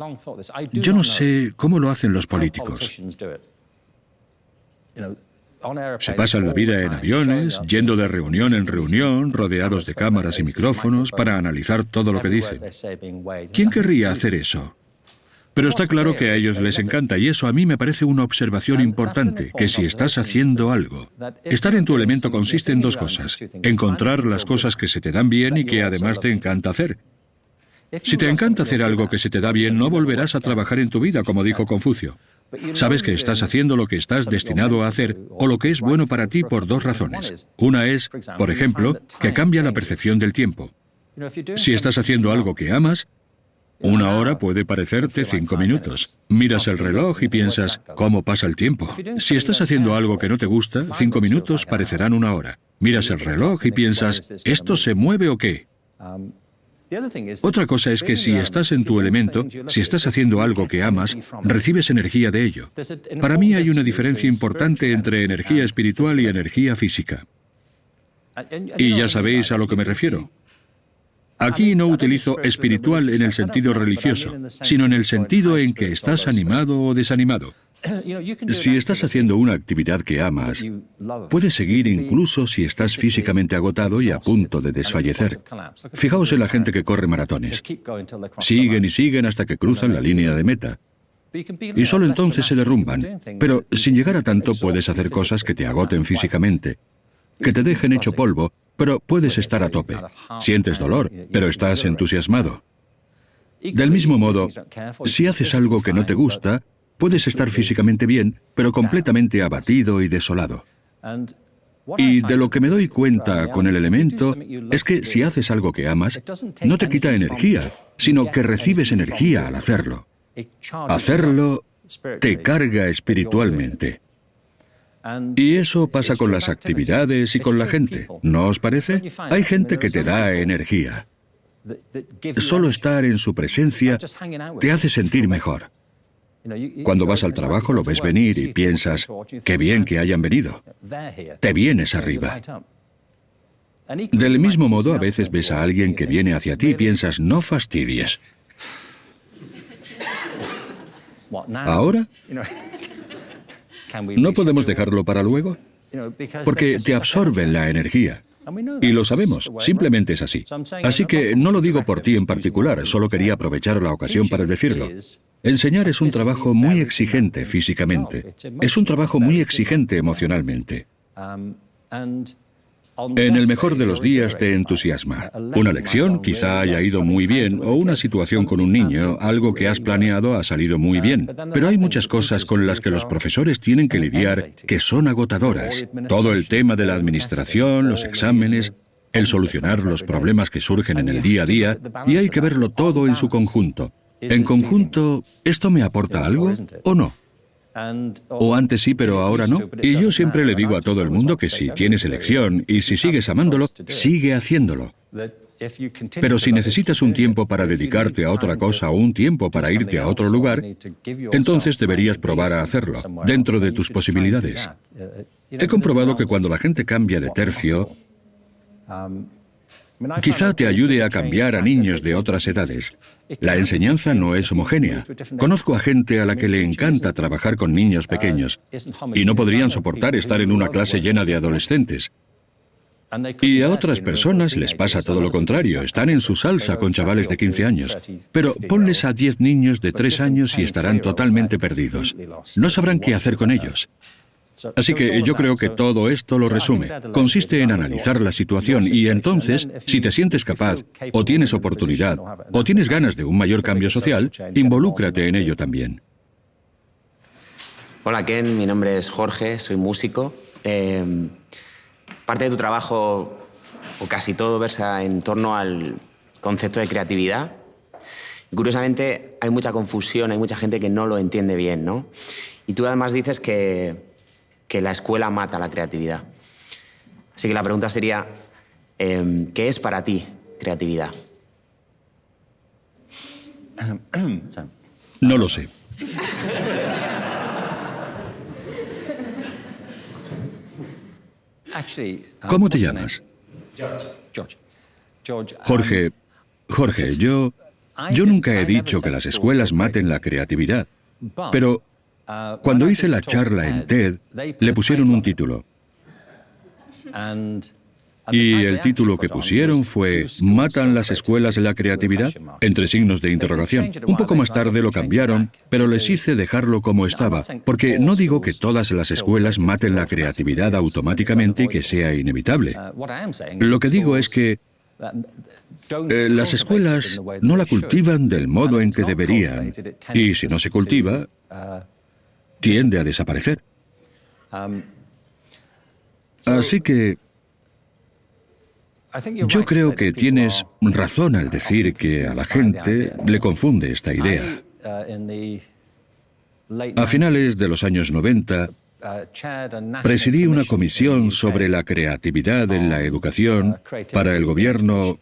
yo no sé cómo lo hacen los políticos. Se pasan la vida en aviones, yendo de reunión en reunión, rodeados de cámaras y micrófonos para analizar todo lo que dicen. ¿Quién querría hacer eso? Pero está claro que a ellos les encanta y eso a mí me parece una observación importante, que si estás haciendo algo, estar en tu elemento consiste en dos cosas, encontrar las cosas que se te dan bien y que además te encanta hacer. Si te encanta hacer algo que se te da bien, no volverás a trabajar en tu vida, como dijo Confucio. Sabes que estás haciendo lo que estás destinado a hacer o lo que es bueno para ti por dos razones. Una es, por ejemplo, que cambia la percepción del tiempo. Si estás haciendo algo que amas, una hora puede parecerte cinco minutos. Miras el reloj y piensas, ¿cómo pasa el tiempo? Si estás haciendo algo que no te gusta, cinco minutos parecerán una hora. Miras el reloj y piensas, ¿esto se mueve o qué? Otra cosa es que si estás en tu elemento, si estás haciendo algo que amas, recibes energía de ello. Para mí hay una diferencia importante entre energía espiritual y energía física. Y ya sabéis a lo que me refiero. Aquí no utilizo espiritual en el sentido religioso, sino en el sentido en que estás animado o desanimado. <coughs> Si estás haciendo una actividad que amas, puedes seguir incluso si estás físicamente agotado y a punto de desfallecer. Fijaos en la gente que corre maratones. Siguen y siguen hasta que cruzan la línea de meta. Y solo entonces se derrumban. Pero sin llegar a tanto puedes hacer cosas que te agoten físicamente, que te dejen hecho polvo pero puedes estar a tope. Sientes dolor, pero estás entusiasmado. Del mismo modo, si haces algo que no te gusta, puedes estar físicamente bien, pero completamente abatido y desolado. Y de lo que me doy cuenta con el elemento es que si haces algo que amas, no te quita energía, sino que recibes energía al hacerlo. Hacerlo te carga espiritualmente. Y eso pasa con las actividades y con la gente, ¿no os parece? Hay gente que te da energía. Solo estar en su presencia te hace sentir mejor. Cuando vas al trabajo lo ves venir y piensas, qué bien que hayan venido. Te vienes arriba. Del mismo modo, a veces ves a alguien que viene hacia ti y piensas, no fastidies. ¿Ahora? ¿No podemos dejarlo para luego? Porque te absorben la energía. Y lo sabemos, simplemente es así. Así que no lo digo por ti en particular, solo quería aprovechar la ocasión para decirlo. Enseñar es un trabajo muy exigente físicamente, es un trabajo muy exigente emocionalmente. En el mejor de los días te entusiasma. Una lección quizá haya ido muy bien o una situación con un niño, algo que has planeado ha salido muy bien. Pero hay muchas cosas con las que los profesores tienen que lidiar que son agotadoras. Todo el tema de la administración, los exámenes, el solucionar los problemas que surgen en el día a día, y hay que verlo todo en su conjunto. En conjunto, ¿esto me aporta algo o no? O antes sí, pero ahora no. Y yo siempre le digo a todo el mundo que si tienes elección y si sigues amándolo, sigue haciéndolo. Pero si necesitas un tiempo para dedicarte a otra cosa o un tiempo para irte a otro lugar, entonces deberías probar a hacerlo, dentro de tus posibilidades. He comprobado que cuando la gente cambia de tercio, Quizá te ayude a cambiar a niños de otras edades. La enseñanza no es homogénea. Conozco a gente a la que le encanta trabajar con niños pequeños y no podrían soportar estar en una clase llena de adolescentes. Y a otras personas les pasa todo lo contrario, están en su salsa con chavales de 15 años. Pero ponles a 10 niños de 3 años y estarán totalmente perdidos. No sabrán qué hacer con ellos. Así que yo creo que todo esto lo resume. Consiste en analizar la situación y entonces, si te sientes capaz, o tienes oportunidad, o tienes ganas de un mayor cambio social, involúcrate en ello también. Hola Ken, mi nombre es Jorge, soy músico. Em, parte de tu trabajo, o casi todo, versa en torno al concepto de creatividad. curiosamente, hay mucha confusión, hay mucha gente que no lo entiende bien, ¿no? Y tú además dices que que la escuela mata la creatividad. Así que la pregunta sería, em, ¿qué es para ti creatividad? No lo sé. ¿Cómo te llamas? Jorge, Jorge, yo, yo nunca he dicho que las escuelas maten la creatividad, pero cuando hice la charla en TED, le pusieron un título. Y el título que pusieron fue ¿Matan las escuelas la creatividad? entre signos de interrogación. Un poco más tarde lo cambiaron, pero les hice dejarlo como estaba, porque no digo que todas las escuelas maten la creatividad automáticamente y que sea inevitable. Lo que digo es que eh, las escuelas no la cultivan del modo en que deberían, y si no se cultiva, tiende a desaparecer. Así que yo creo que tienes razón al decir que a la gente le confunde esta idea. A finales de los años 90, presidí una comisión sobre la creatividad en la educación para el gobierno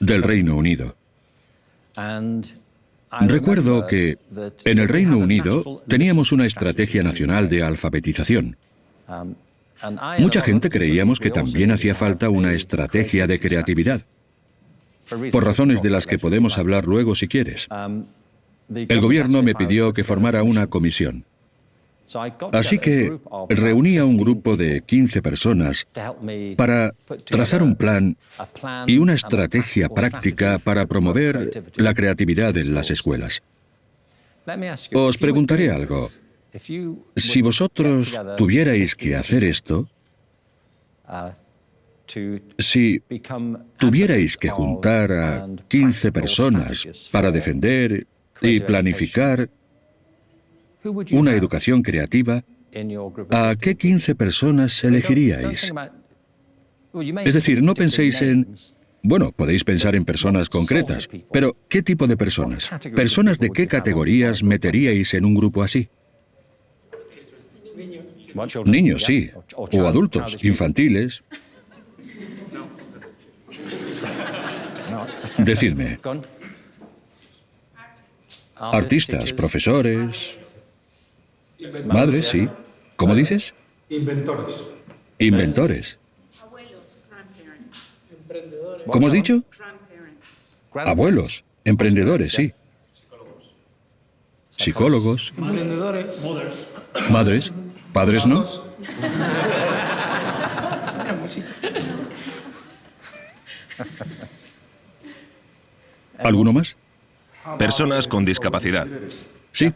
del Reino Unido. Recuerdo que en el Reino Unido teníamos una estrategia nacional de alfabetización. Mucha gente creíamos que también hacía falta una estrategia de creatividad, por razones de las que podemos hablar luego si quieres. El gobierno me pidió que formara una comisión. Así que reuní a un grupo de 15 personas para trazar un plan y una estrategia práctica para promover la creatividad en las escuelas. Os preguntaré algo. Si vosotros tuvierais que hacer esto, si tuvierais que juntar a 15 personas para defender y planificar una educación creativa, ¿a qué 15 personas elegiríais? Es decir, no penséis en... Bueno, podéis pensar en personas concretas, pero ¿qué tipo de personas? ¿Personas de qué categorías meteríais en un grupo así? Niños, sí. O adultos, infantiles. Decidme. Artistas, profesores, madres, sí. ¿Cómo dices? Inventores. Inventores. ¿Cómo has dicho? Abuelos, emprendedores, sí. Psicólogos. Emprendedores. Madres. Padres no. ¿Alguno más? Personas con discapacidad. Sí.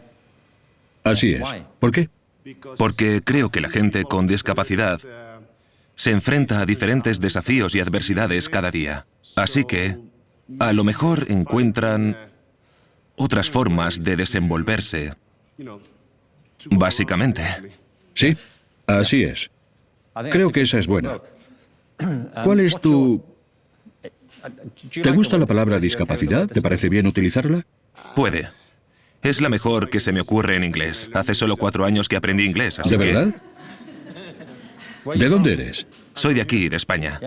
Así es. ¿Por qué? Porque creo que la gente con discapacidad se enfrenta a diferentes desafíos y adversidades cada día. Así que, a lo mejor encuentran otras formas de desenvolverse. Básicamente. Sí, así es. Creo que esa es buena. ¿Cuál es tu... ¿Te gusta la palabra discapacidad? ¿Te parece bien utilizarla? Puede. Es la mejor que se me ocurre en inglés. Hace solo cuatro años que aprendí inglés, así ¿De que... verdad? ¿De dónde eres? Soy de aquí, de España.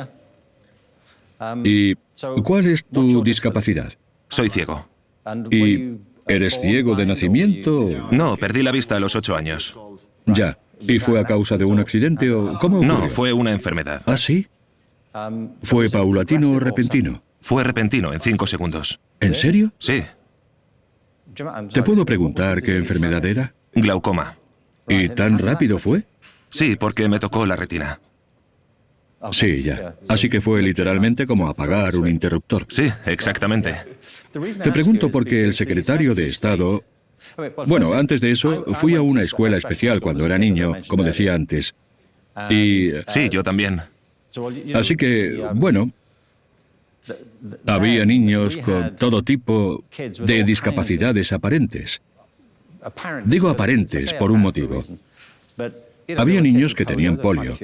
¿Y cuál es tu discapacidad? Soy ciego. ¿Y eres ciego de nacimiento? No, perdí la vista a los ocho años. Ya. ¿Y fue a causa de un accidente o cómo ocurrió? No, fue una enfermedad. ¿Ah, sí? ¿Fue paulatino o repentino? Fue repentino, en cinco segundos. ¿En serio? Sí, ¿Te puedo preguntar qué enfermedad era? glaucoma. ¿Y tan rápido fue? Sí, porque me tocó la retina. Sí, ya. Así que fue literalmente como apagar un interruptor. Sí, exactamente. Te pregunto porque el secretario de Estado... Bueno, antes de eso, fui a una escuela especial cuando era niño, como decía antes. Y... Sí, yo también. Así que, bueno, había niños con todo tipo de discapacidades aparentes. Digo aparentes por un motivo. Había niños que tenían polio.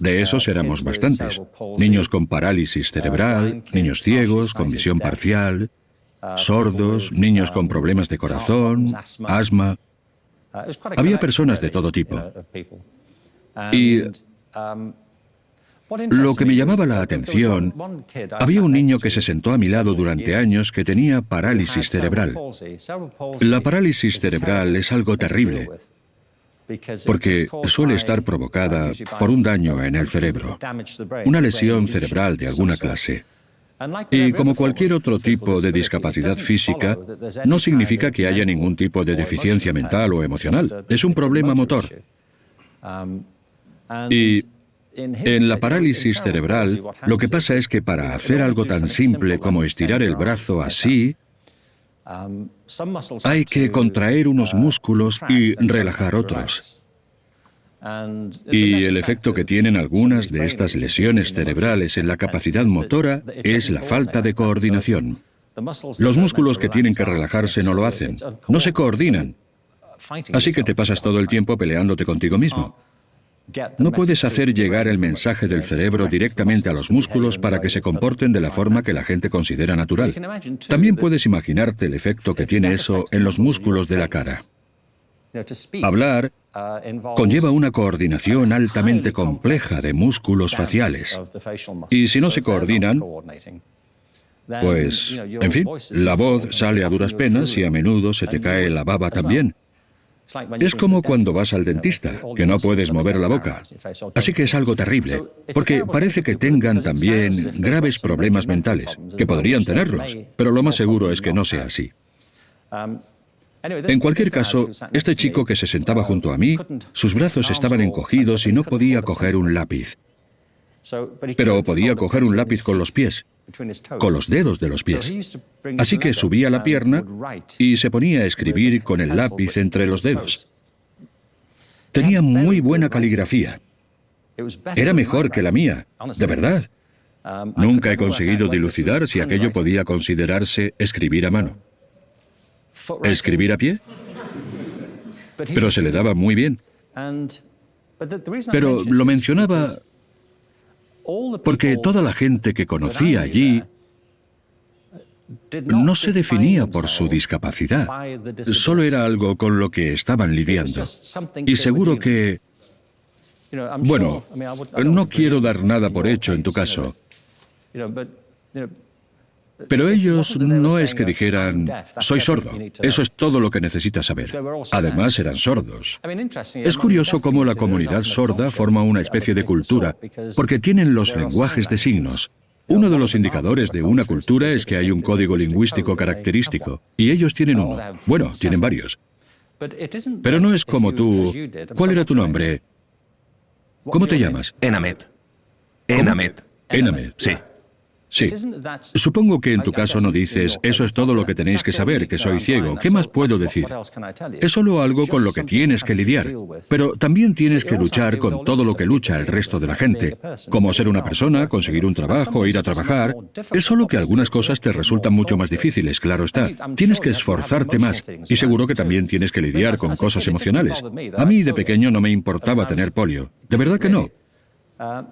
De esos éramos bastantes. Niños con parálisis cerebral, niños ciegos, con visión parcial, sordos, niños con problemas de corazón, asma. Había personas de todo tipo. Y lo que me llamaba la atención, había un niño que se sentó a mi lado durante años que tenía parálisis cerebral. La parálisis cerebral es algo terrible, porque suele estar provocada por un daño en el cerebro, una lesión cerebral de alguna clase. Y como cualquier otro tipo de discapacidad física, no significa que haya ningún tipo de deficiencia mental o emocional. Es un problema motor. Y en la parálisis cerebral, lo que pasa es que para hacer algo tan simple como estirar el brazo así, hay que contraer unos músculos y relajar otros. Y el efecto que tienen algunas de estas lesiones cerebrales en la capacidad motora es la falta de coordinación. Los músculos que tienen que relajarse no lo hacen, no se coordinan. Así que te pasas todo el tiempo peleándote contigo mismo. No puedes hacer llegar el mensaje del cerebro directamente a los músculos para que se comporten de la forma que la gente considera natural. También puedes imaginarte el efecto que tiene eso en los músculos de la cara. Hablar conlleva una coordinación altamente compleja de músculos faciales. Y si no se coordinan, pues, en fin, la voz sale a duras penas y a menudo se te cae la baba también. Es como cuando vas al dentista, que no puedes mover la boca. Así que es algo terrible, porque parece que tengan también graves problemas mentales, que podrían tenerlos, pero lo más seguro es que no sea así. En cualquier caso, este chico que se sentaba junto a mí, sus brazos estaban encogidos y no podía coger un lápiz. Pero podía coger un lápiz con los pies con los dedos de los pies. Así que subía la pierna y se ponía a escribir con el lápiz entre los dedos. Tenía muy buena caligrafía. Era mejor que la mía, de verdad. Nunca he conseguido dilucidar si aquello podía considerarse escribir a mano. ¿Escribir a pie? Pero se le daba muy bien. Pero lo mencionaba porque toda la gente que conocía allí no se definía por su discapacidad, solo era algo con lo que estaban lidiando. Y seguro que... Bueno, no quiero dar nada por hecho en tu caso, pero ellos no es que dijeran, soy sordo, eso es todo lo que necesitas saber. Además eran sordos. Es curioso cómo la comunidad sorda forma una especie de cultura, porque tienen los lenguajes de signos. Uno de los indicadores de una cultura es que hay un código lingüístico característico, y ellos tienen uno. Bueno, tienen varios. Pero no es como tú. ¿Cuál era tu nombre? ¿Cómo te llamas? Enamet. Enamet. Enamet. Sí. Sí. Supongo que en tu caso no dices, eso es todo lo que tenéis que saber, que soy ciego. ¿Qué más puedo decir? Es solo algo con lo que tienes que lidiar. Pero también tienes que luchar con todo lo que lucha el resto de la gente. Como ser una persona, conseguir un trabajo, ir a trabajar. Es solo que algunas cosas te resultan mucho más difíciles, claro está. Tienes que esforzarte más. Y seguro que también tienes que lidiar con cosas emocionales. A mí de pequeño no me importaba tener polio. De verdad que no.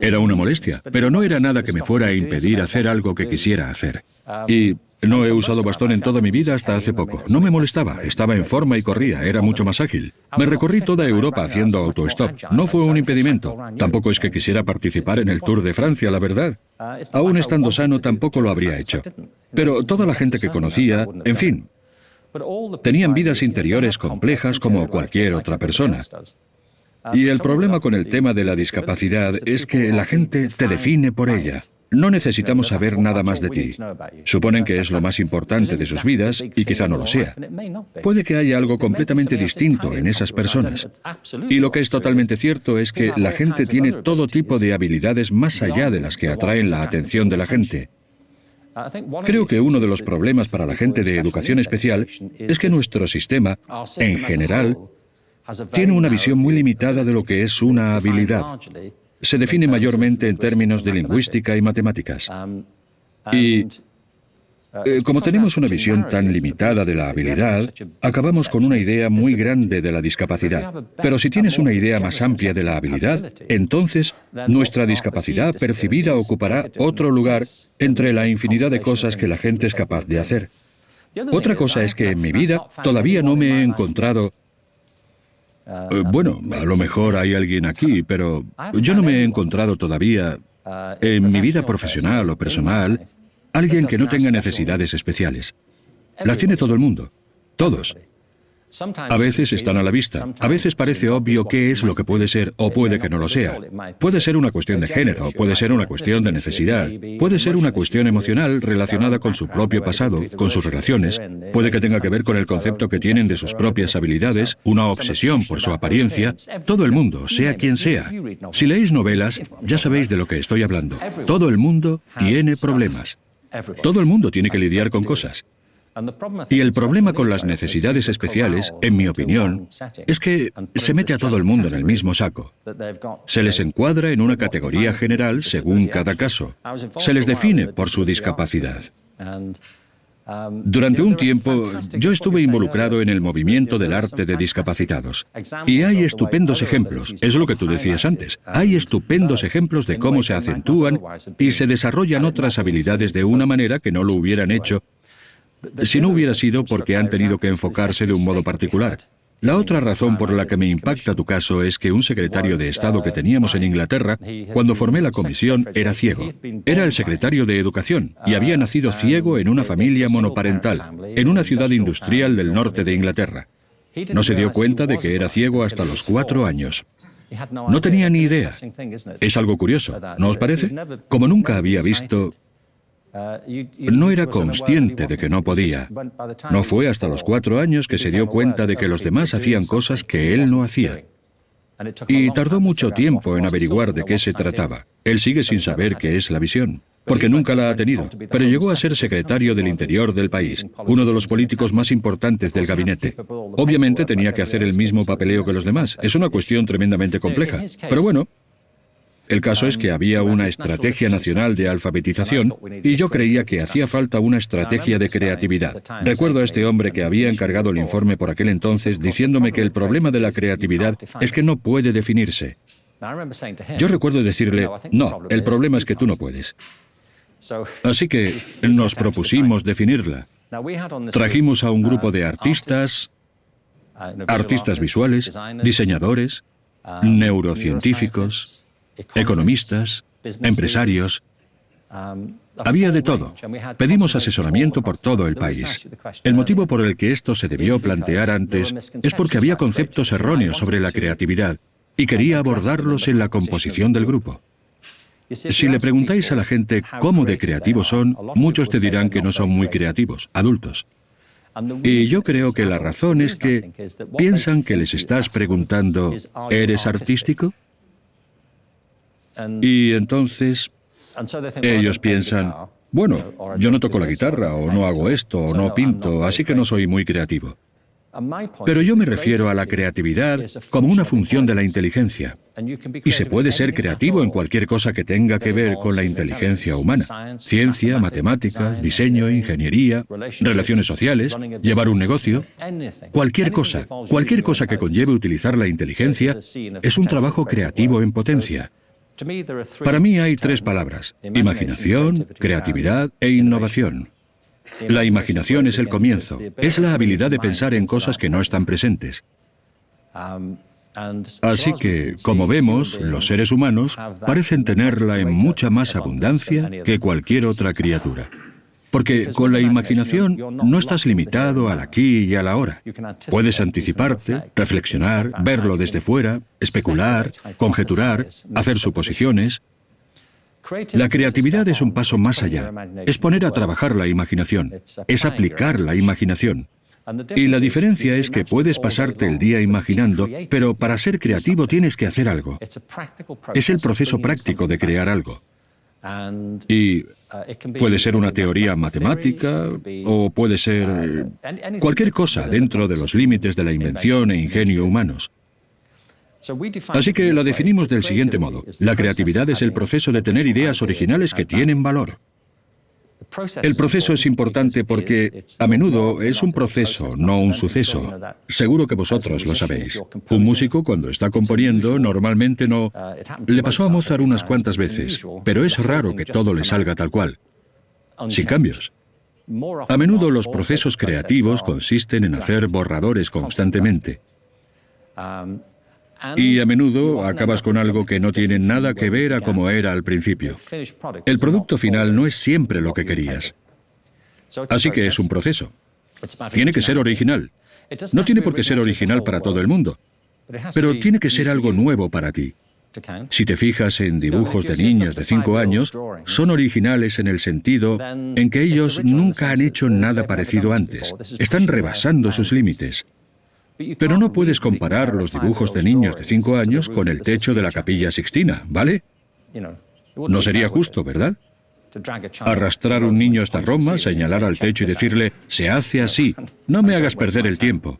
Era una molestia, pero no era nada que me fuera a impedir hacer algo que quisiera hacer. Y no he usado bastón en toda mi vida hasta hace poco. No me molestaba, estaba en forma y corría, era mucho más ágil. Me recorrí toda Europa haciendo autostop. No fue un impedimento. Tampoco es que quisiera participar en el Tour de Francia, la verdad. Aún estando sano tampoco lo habría hecho. Pero toda la gente que conocía, en fin, tenían vidas interiores complejas como cualquier otra persona. Y el problema con el tema de la discapacidad es que la gente te define por ella. No necesitamos saber nada más de ti. Suponen que es lo más importante de sus vidas y quizá no lo sea. Puede que haya algo completamente distinto en esas personas. Y lo que es totalmente cierto es que la gente tiene todo tipo de habilidades más allá de las que atraen la atención de la gente. Creo que uno de los problemas para la gente de educación especial es que nuestro sistema, en general, tiene una visión muy limitada de lo que es una habilidad. Se define mayormente en términos de lingüística y matemáticas. Y eh, como tenemos una visión tan limitada de la habilidad, acabamos con una idea muy grande de la discapacidad. Pero si tienes una idea más amplia de la habilidad, entonces nuestra discapacidad percibida ocupará otro lugar entre la infinidad de cosas que la gente es capaz de hacer. Otra cosa es que en mi vida todavía no me he encontrado bueno, a lo mejor hay alguien aquí, pero yo no me he encontrado todavía en mi vida profesional o personal alguien que no tenga necesidades especiales. Las tiene todo el mundo, todos. A veces están a la vista, a veces parece obvio qué es lo que puede ser o puede que no lo sea. Puede ser una cuestión de género, puede ser una cuestión de necesidad, puede ser una cuestión emocional relacionada con su propio pasado, con sus relaciones, puede que tenga que ver con el concepto que tienen de sus propias habilidades, una obsesión por su apariencia. Todo el mundo, sea quien sea. Si leéis novelas, ya sabéis de lo que estoy hablando. Todo el mundo tiene problemas. Todo el mundo tiene que lidiar con cosas. Y el problema con las necesidades especiales, en mi opinión, es que se mete a todo el mundo en el mismo saco. Se les encuadra en una categoría general según cada caso. Se les define por su discapacidad. Durante un tiempo, yo estuve involucrado en el movimiento del arte de discapacitados. Y hay estupendos ejemplos, es lo que tú decías antes, hay estupendos ejemplos de cómo se acentúan y se desarrollan otras habilidades de una manera que no lo hubieran hecho si no hubiera sido porque han tenido que enfocarse de un modo particular. La otra razón por la que me impacta tu caso es que un secretario de Estado que teníamos en Inglaterra, cuando formé la comisión, era ciego. Era el secretario de Educación y había nacido ciego en una familia monoparental, en una ciudad industrial del norte de Inglaterra. No se dio cuenta de que era ciego hasta los cuatro años. No tenía ni idea. Es algo curioso, ¿no os parece? Como nunca había visto no era consciente de que no podía. No fue hasta los cuatro años que se dio cuenta de que los demás hacían cosas que él no hacía. Y tardó mucho tiempo en averiguar de qué se trataba. Él sigue sin saber qué es la visión, porque nunca la ha tenido, pero llegó a ser secretario del Interior del país, uno de los políticos más importantes del gabinete. Obviamente tenía que hacer el mismo papeleo que los demás. Es una cuestión tremendamente compleja. Pero bueno, el caso es que había una estrategia nacional de alfabetización y yo creía que hacía falta una estrategia de creatividad. Recuerdo a este hombre que había encargado el informe por aquel entonces diciéndome que el problema de la creatividad es que no puede definirse. Yo recuerdo decirle, no, el problema es que tú no puedes. Así que nos propusimos definirla. Trajimos a un grupo de artistas, artistas visuales, diseñadores, neurocientíficos, economistas, empresarios. Había de todo. Pedimos asesoramiento por todo el país. El motivo por el que esto se debió plantear antes es porque había conceptos erróneos sobre la creatividad y quería abordarlos en la composición del grupo. Si le preguntáis a la gente cómo de creativos son, muchos te dirán que no son muy creativos, adultos. Y yo creo que la razón es que piensan que les estás preguntando, ¿eres artístico? Y entonces ellos piensan, bueno, yo no toco la guitarra, o no hago esto, o no pinto, así que no soy muy creativo. Pero yo me refiero a la creatividad como una función de la inteligencia. Y se puede ser creativo en cualquier cosa que tenga que ver con la inteligencia humana. Ciencia, matemáticas, diseño, ingeniería, relaciones sociales, llevar un negocio. Cualquier cosa, cualquier cosa que conlleve utilizar la inteligencia es un trabajo creativo en potencia. Para mí hay tres palabras, imaginación, creatividad e innovación. La imaginación es el comienzo, es la habilidad de pensar en cosas que no están presentes. Así que, como vemos, los seres humanos parecen tenerla en mucha más abundancia que cualquier otra criatura. Porque con la imaginación no estás limitado al aquí y a la hora. Puedes anticiparte, reflexionar, verlo desde fuera, especular, conjeturar, hacer suposiciones. La creatividad es un paso más allá. Es poner a trabajar la imaginación. Es aplicar la imaginación. Y la diferencia es que puedes pasarte el día imaginando, pero para ser creativo tienes que hacer algo. Es el proceso práctico de crear algo. Y puede ser una teoría matemática o puede ser cualquier cosa dentro de los límites de la invención e ingenio humanos. Así que la definimos del siguiente modo. La creatividad es el proceso de tener ideas originales que tienen valor. El proceso es importante porque a menudo es un proceso, no un suceso. Seguro que vosotros lo sabéis. Un músico cuando está componiendo normalmente no... Le pasó a Mozart unas cuantas veces, pero es raro que todo le salga tal cual, sin cambios. A menudo los procesos creativos consisten en hacer borradores constantemente. Y a menudo acabas con algo que no tiene nada que ver a como era al principio. El producto final no es siempre lo que querías. Así que es un proceso. Tiene que ser original. No tiene por qué ser original para todo el mundo, pero tiene que ser algo nuevo para ti. Si te fijas en dibujos de niños de 5 años, son originales en el sentido en que ellos nunca han hecho nada parecido antes. Están rebasando sus límites. Pero no puedes comparar los dibujos de niños de 5 años con el techo de la capilla Sixtina, ¿vale? No sería justo, ¿verdad? Arrastrar un niño hasta Roma, señalar al techo y decirle, se hace así, no me hagas perder el tiempo.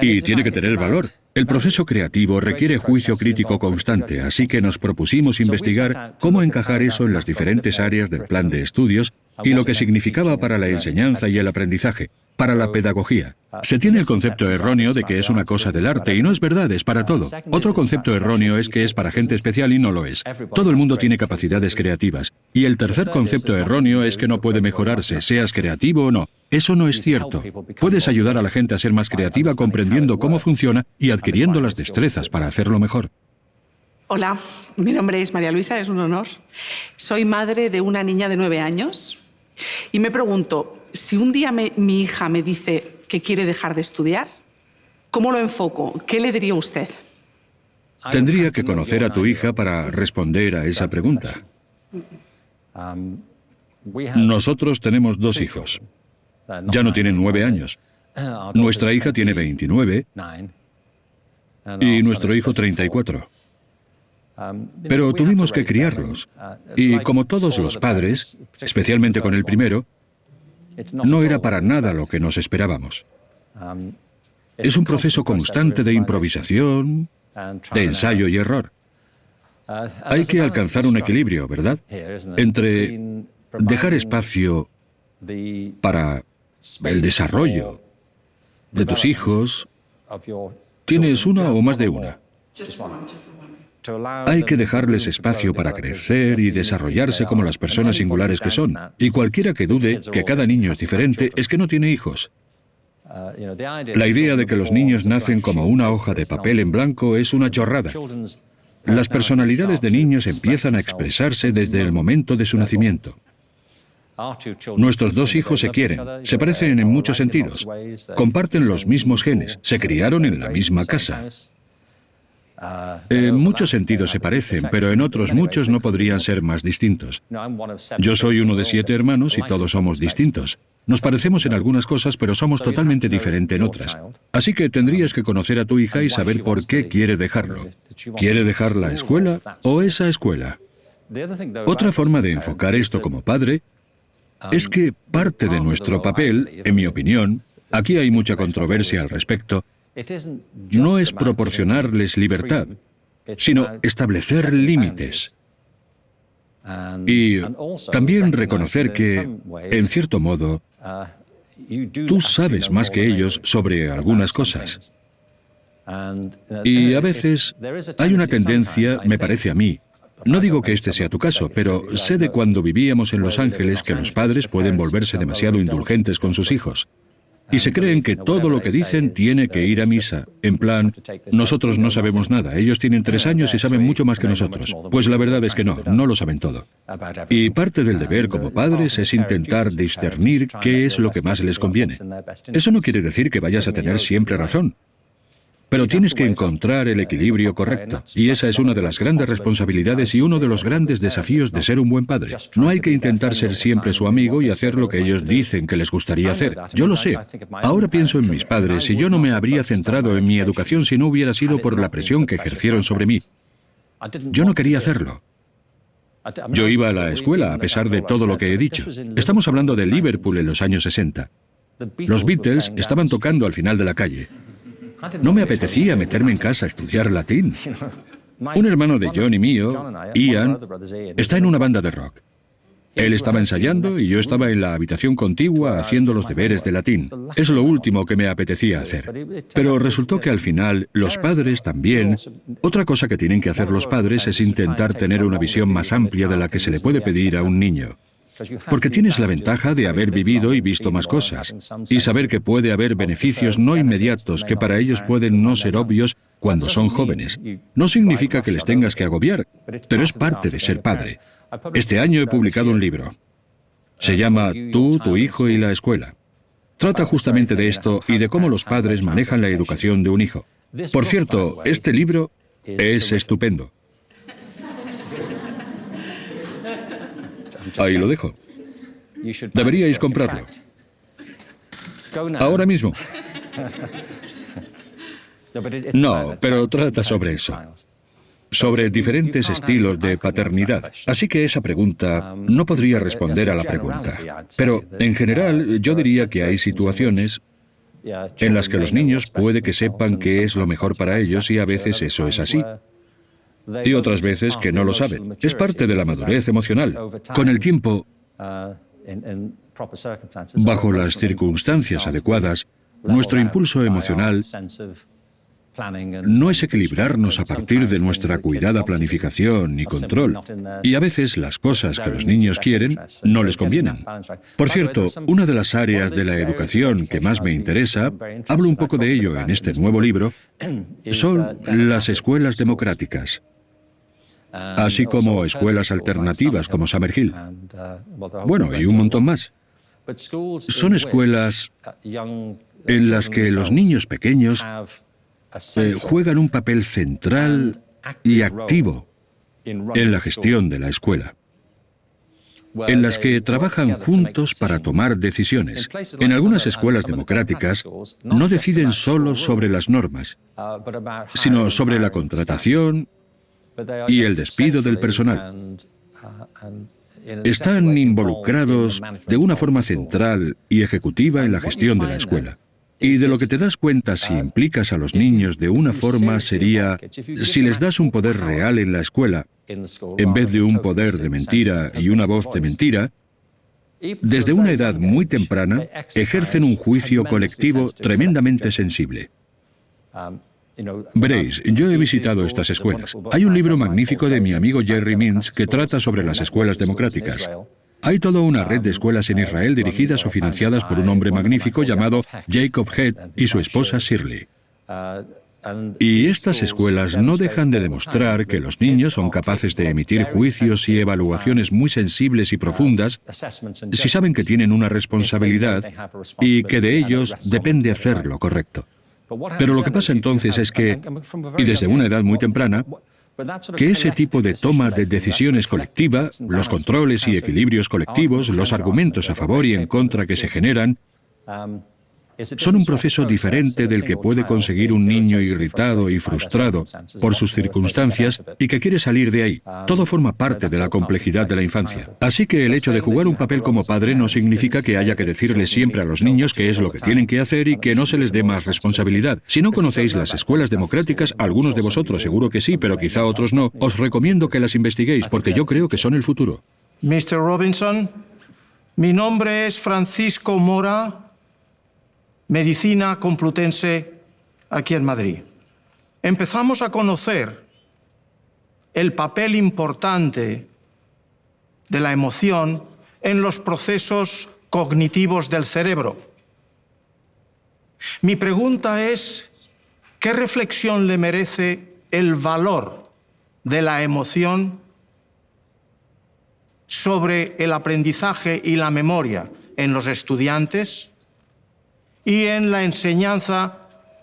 Y tiene que tener valor. El proceso creativo requiere juicio crítico constante, así que nos propusimos investigar cómo encajar eso en las diferentes áreas del plan de estudios y lo que significaba para la enseñanza y el aprendizaje, para la pedagogía. Se tiene el concepto erróneo de que es una cosa del arte, y no es verdad, es para todo. Otro concepto erróneo es que es para gente especial y no lo es. Todo el mundo tiene capacidades creativas. Y el tercer concepto erróneo es que no puede mejorarse, seas creativo o no. Eso no es cierto. Puedes ayudar a la gente a ser más creativa comprendiendo cómo funciona y adquiriendo las destrezas para hacerlo mejor. Hola, mi nombre es María Luisa, es un honor. Soy madre de una niña de nueve años y me pregunto, si un día mi hija me dice que quiere dejar de estudiar, ¿cómo lo enfoco? ¿Qué le diría usted? Tendría que conocer a tu hija para responder a esa pregunta. Nosotros tenemos dos hijos. Ya no tienen nueve años. Nuestra hija tiene 29 y nuestro hijo 34. Pero tuvimos que criarlos. Y como todos los padres, especialmente con el primero, no era para nada lo que nos esperábamos. Es un proceso constante de improvisación, de ensayo y error. Hay que alcanzar un equilibrio, ¿verdad? Entre dejar espacio para el desarrollo de tus hijos. Tienes una o más de una. Hay que dejarles espacio para crecer y desarrollarse como las personas singulares que son. Y cualquiera que dude que cada niño es diferente es que no tiene hijos. La idea de que los niños nacen como una hoja de papel en blanco es una chorrada. Las personalidades de niños empiezan a expresarse desde el momento de su nacimiento. Nuestros dos hijos se quieren, se parecen en muchos sentidos, comparten los mismos genes, se criaron en la misma casa. En muchos sentidos se parecen, pero en otros muchos no podrían ser más distintos. Yo soy uno de siete hermanos y todos somos distintos. Nos parecemos en algunas cosas, pero somos totalmente diferentes en otras. Así que tendrías que conocer a tu hija y saber por qué quiere dejarlo. ¿Quiere dejar la escuela o esa escuela? Otra forma de enfocar esto como padre es que parte de nuestro papel, en mi opinión, aquí hay mucha controversia al respecto, no es proporcionarles libertad, sino establecer límites. Y también reconocer que, en cierto modo, tú sabes más que ellos sobre algunas cosas. Y a veces hay una tendencia, me parece a mí, no digo que este sea tu caso, pero sé de cuando vivíamos en Los Ángeles que los padres pueden volverse demasiado indulgentes con sus hijos. Y se creen que todo lo que dicen tiene que ir a misa. En plan, nosotros no sabemos nada, ellos tienen tres años y saben mucho más que nosotros. Pues la verdad es que no, no lo saben todo. Y parte del deber como padres es intentar discernir qué es lo que más les conviene. Eso no quiere decir que vayas a tener siempre razón. Pero tienes que encontrar el equilibrio correcto. Y esa es una de las grandes responsabilidades y uno de los grandes desafíos de ser un buen padre. No hay que intentar ser siempre su amigo y hacer lo que ellos dicen que les gustaría hacer. Yo lo sé. Ahora pienso en mis padres y yo no me habría centrado en mi educación si no hubiera sido por la presión que ejercieron sobre mí. Yo no quería hacerlo. Yo iba a la escuela a pesar de todo lo que he dicho. Estamos hablando de Liverpool en los años 60. Los Beatles estaban tocando al final de la calle. No me apetecía meterme en casa a estudiar latín. <laughs> Un hermano de John y mío, Ian, está en una banda de rock. Él estaba ensayando y yo estaba en la habitación contigua haciendo los deberes de latín. Es lo último que me apetecía hacer. Pero resultó que al final los padres también... Otra cosa que tienen que hacer los padres es intentar tener una visión más amplia de la que se le puede pedir a un niño. Porque tienes la ventaja de haber vivido y visto más cosas, y saber que puede haber beneficios no inmediatos que para ellos pueden no ser obvios cuando son jóvenes. No significa que les tengas que agobiar, pero es parte de ser padre. Este año he publicado un libro. Se llama Tú, tu hijo y la escuela. Trata justamente de esto y de cómo los padres manejan la educación de un hijo. Por cierto, este libro es estupendo. Ahí lo dejo. Deberíais comprarlo. Ahora mismo. No, pero trata sobre eso. Sobre diferentes estilos de paternidad. Así que esa pregunta no podría responder a la pregunta. Pero, en general, yo diría que hay situaciones en las que los niños puede que sepan qué es lo mejor para ellos y a veces eso es así y otras veces que no lo saben. Es parte de la madurez emocional. Con el tiempo, Bajo las circunstancias adecuadas, nuestro impulso emocional no es equilibrarnos a partir de nuestra cuidada planificación y control. Y a veces las cosas que los niños quieren no les convienen. Por cierto, una de las áreas de la educación que más me interesa, hablo un poco de ello en este nuevo libro, son las escuelas democráticas así como escuelas alternativas como Summerhill. Bueno, y un montón más. Son escuelas en las que los niños pequeños eh, juegan un papel central y activo en la gestión de la escuela en las que trabajan juntos para tomar decisiones. En algunas escuelas democráticas no deciden solo sobre las normas, sino sobre la contratación y el despido del personal. Están involucrados de una forma central y ejecutiva en la gestión de la escuela. Y de lo que te das cuenta si implicas a los niños de una forma sería, si les das un poder real en la escuela, en vez de un poder de mentira y una voz de mentira, desde una edad muy temprana ejercen un juicio colectivo tremendamente sensible. Veréis, yo he visitado estas escuelas. Hay un libro magnífico de mi amigo Jerry Mintz que trata sobre las escuelas democráticas. Hay toda una red de escuelas en Israel dirigidas o financiadas por un hombre magnífico llamado Jacob Head y su esposa Shirley. Y estas escuelas no dejan de demostrar que los niños son capaces de emitir juicios y evaluaciones muy sensibles y profundas si saben que tienen una responsabilidad y que de ellos depende hacer lo correcto. Pero lo que pasa entonces es que, y desde una edad muy temprana, que ese tipo de toma de decisiones colectiva, los controles y equilibrios colectivos, los argumentos a favor y en contra que se generan, son un proceso diferente del que puede conseguir un niño irritado y frustrado por sus circunstancias y que quiere salir de ahí. Todo forma parte de la complejidad de la infancia. Así que el hecho de jugar un papel como padre no significa que haya que decirles siempre a los niños qué es lo que tienen que hacer y que no se les dé más responsabilidad. Si no conocéis las escuelas democráticas, algunos de vosotros seguro que sí, pero quizá otros no, os recomiendo que las investiguéis porque yo creo que son el futuro. Mr. Robinson, mi nombre es Francisco Mora Medicina Complutense aquí en Madrid. Empezamos a conocer el papel importante de la emoción en los procesos cognitivos del cerebro. Mi pregunta es, ¿qué reflexión le merece el valor de la emoción sobre el aprendizaje y la memoria en los estudiantes? Y en la enseñanza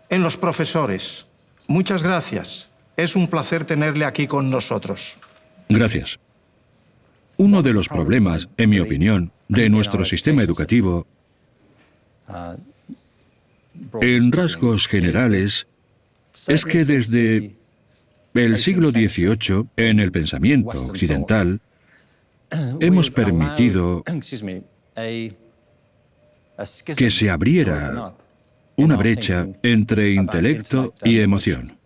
en los profesores. Muchas gracias. Es un placer tenerle aquí con nosotros. Gracias. Uno de los problemas, en mi opinión, de nuestro sistema educativo, en rasgos generales, es que desde el siglo XVIII, en el pensamiento occidental, hemos permitido que se abriera una brecha entre intelecto y emoción.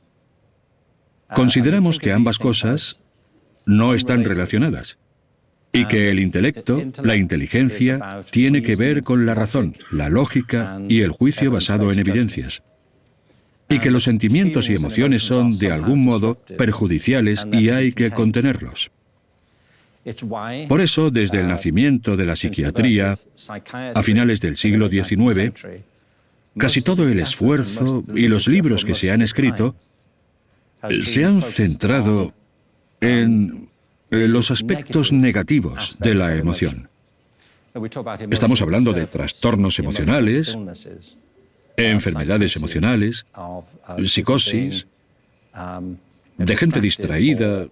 Consideramos que ambas cosas no están relacionadas y que el intelecto, la inteligencia, tiene que ver con la razón, la lógica y el juicio basado en evidencias. Y que los sentimientos y emociones son, de algún modo, perjudiciales y hay que contenerlos. Por eso, desde el nacimiento de la psiquiatría, a finales del siglo XIX, casi todo el esfuerzo y los libros que se han escrito se han centrado en los aspectos negativos de la emoción. Estamos hablando de trastornos emocionales, enfermedades emocionales, psicosis, de gente distraída,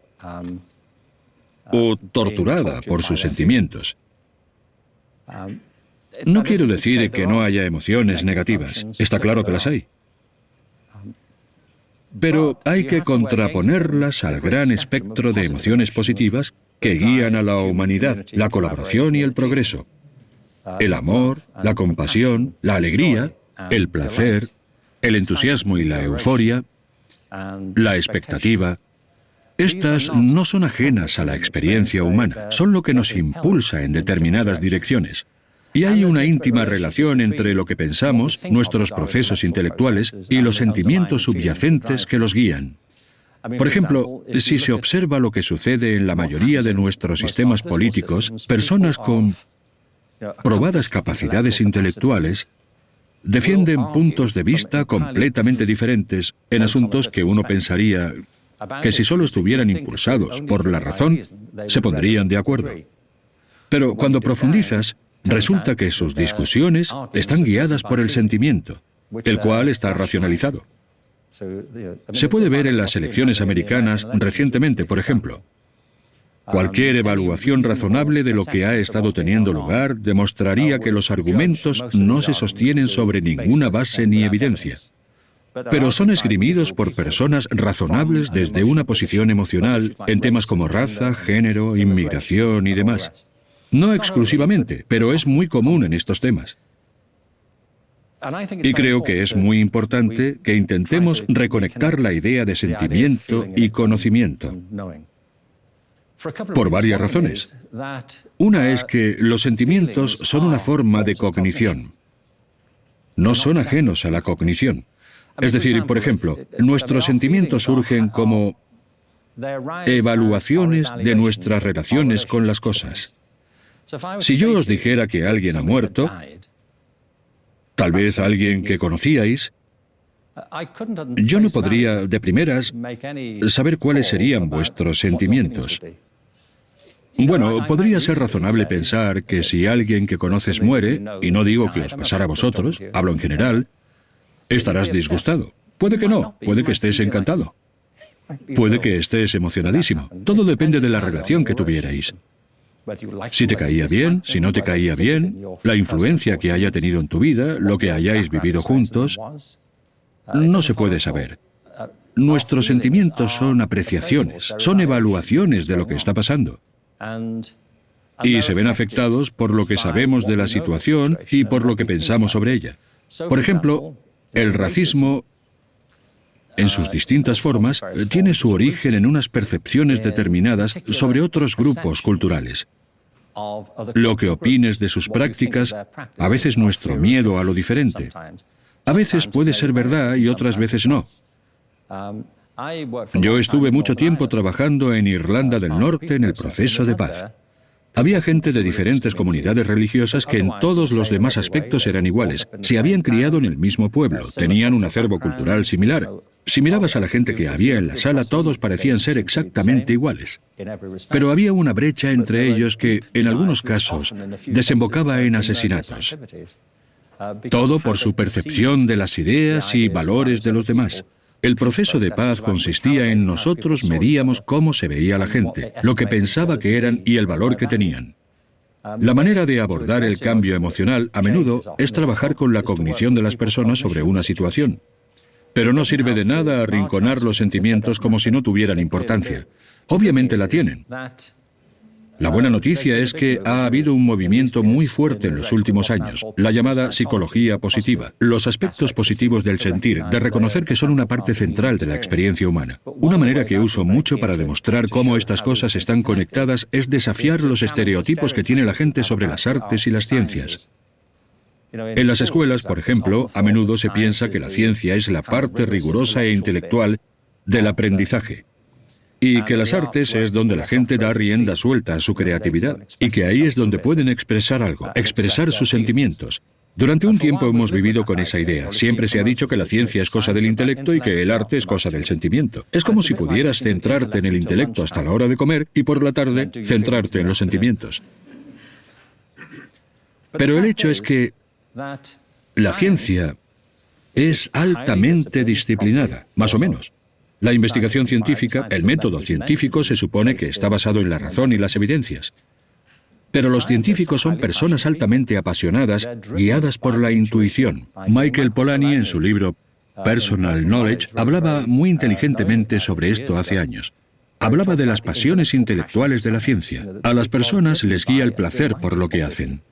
o torturada por sus sentimientos. No quiero decir que no haya emociones negativas, está claro que las hay. Pero hay que contraponerlas al gran espectro de emociones positivas que guían a la humanidad, la colaboración y el progreso. El amor, la compasión, la alegría, el placer, el entusiasmo y la euforia, la expectativa, Estas no son ajenas a la experiencia humana, son lo que nos impulsa en determinadas direcciones. Y hay una íntima relación entre lo que pensamos, nuestros procesos intelectuales y los sentimientos subyacentes que los guían. Por ejemplo, si se observa lo que sucede en la mayoría de nuestros sistemas políticos, personas con probadas capacidades intelectuales defienden puntos de vista completamente diferentes en asuntos que uno pensaría que si solo estuvieran impulsados por la razón, se pondrían de acuerdo. Pero cuando profundizas, resulta que sus discusiones están guiadas por el sentimiento, el cual está racionalizado. Se puede ver en las elecciones americanas recientemente, por ejemplo. Cualquier evaluación razonable de lo que ha estado teniendo lugar demostraría que los argumentos no se sostienen sobre ninguna base ni evidencia, pero son esgrimidos por personas razonables desde una posición emocional en temas como raza, género, inmigración y demás. No exclusivamente, pero es muy común en estos temas. Y creo que es muy importante que intentemos reconectar la idea de sentimiento y conocimiento. Por varias razones. Una es que los sentimientos son una forma de cognición. No son ajenos a la cognición. Es decir, por ejemplo, nuestros sentimientos surgen como evaluaciones de nuestras relaciones con las cosas. Si yo os dijera que alguien ha muerto, tal vez alguien que conocíais, yo no podría, de primeras, saber cuáles serían vuestros sentimientos. Bueno, podría ser razonable pensar que si alguien que conoces muere, y no digo que os pasara a vosotros, hablo en general, estarás disgustado. Puede que no, puede que estés encantado. Puede que estés emocionadísimo. Todo depende de la relación que tuvierais. Si te caía bien, si no te caía bien, la influencia que haya tenido en tu vida, lo que hayáis vivido juntos, no se puede saber. Nuestros sentimientos son apreciaciones, son evaluaciones de lo que está pasando. Y se ven afectados por lo que sabemos de la situación y por lo que pensamos sobre ella. Por ejemplo, el racismo en sus distintas formas, tiene su origen en unas percepciones determinadas sobre otros grupos culturales. Lo que opines de sus prácticas, a veces nuestro miedo a lo diferente. A veces puede ser verdad y otras veces no. Yo estuve mucho tiempo trabajando en Irlanda del Norte en el proceso de paz. Había gente de diferentes comunidades religiosas que en todos los demás aspectos eran iguales. Se habían criado en el mismo pueblo, tenían un acervo cultural similar. Si mirabas a la gente que había en la sala, todos parecían ser exactamente iguales. Pero había una brecha entre ellos que, en algunos casos, desembocaba en asesinatos. Todo por su percepción de las ideas y valores de los demás. El proceso de paz consistía en nosotros medíamos cómo se veía la gente, lo que pensaba que eran y el valor que tenían. La manera de abordar el cambio emocional a menudo es trabajar con la cognición de las personas sobre una situación. Pero no sirve de nada arrinconar los sentimientos como si no tuvieran importancia. Obviamente la tienen. La buena noticia es que ha habido un movimiento muy fuerte en los últimos años, la llamada psicología positiva, los aspectos positivos del sentir, de reconocer que son una parte central de la experiencia humana. Una manera que uso mucho para demostrar cómo estas cosas están conectadas es desafiar los estereotipos que tiene la gente sobre las artes y las ciencias. En las escuelas, por ejemplo, a menudo se piensa que la ciencia es la parte rigurosa e intelectual del aprendizaje y que las artes es donde la gente da rienda suelta a su creatividad y que ahí es donde pueden expresar algo, expresar sus sentimientos. Durante un tiempo hemos vivido con esa idea. Siempre se ha dicho que la ciencia es cosa del intelecto y que el arte es cosa del sentimiento. Es como si pudieras centrarte en el intelecto hasta la hora de comer y por la tarde centrarte en los sentimientos. Pero el hecho es que la ciencia es altamente disciplinada, más o menos. La investigación científica, el método científico, se supone que está basado en la razón y las evidencias. Pero los científicos son personas altamente apasionadas, guiadas por la intuición. Michael Polanyi, en su libro Personal Knowledge, hablaba muy inteligentemente sobre esto hace años. Hablaba de las pasiones intelectuales de la ciencia. A las personas les guía el placer por lo que hacen.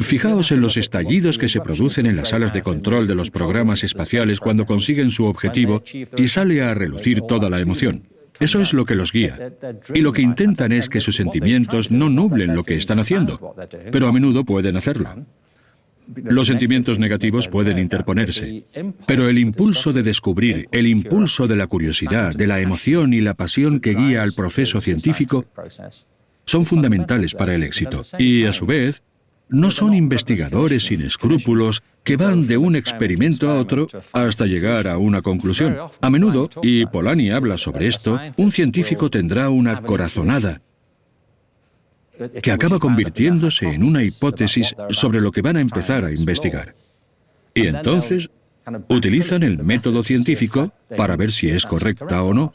Fijaos en los estallidos que se producen en las salas de control de los programas espaciales cuando consiguen su objetivo y sale a relucir toda la emoción. Eso es lo que los guía. Y lo que intentan es que sus sentimientos no nublen lo que están haciendo, pero a menudo pueden hacerlo. Los sentimientos negativos pueden interponerse, pero el impulso de descubrir, el impulso de la curiosidad, de la emoción y la pasión que guía al proceso científico son fundamentales para el éxito. Y, a su vez, no son investigadores sin escrúpulos que van de un experimento a otro hasta llegar a una conclusión. A menudo, y Polanyi habla sobre esto, un científico tendrá una corazonada que acaba convirtiéndose en una hipótesis sobre lo que van a empezar a investigar. Y entonces utilizan el método científico para ver si es correcta o no.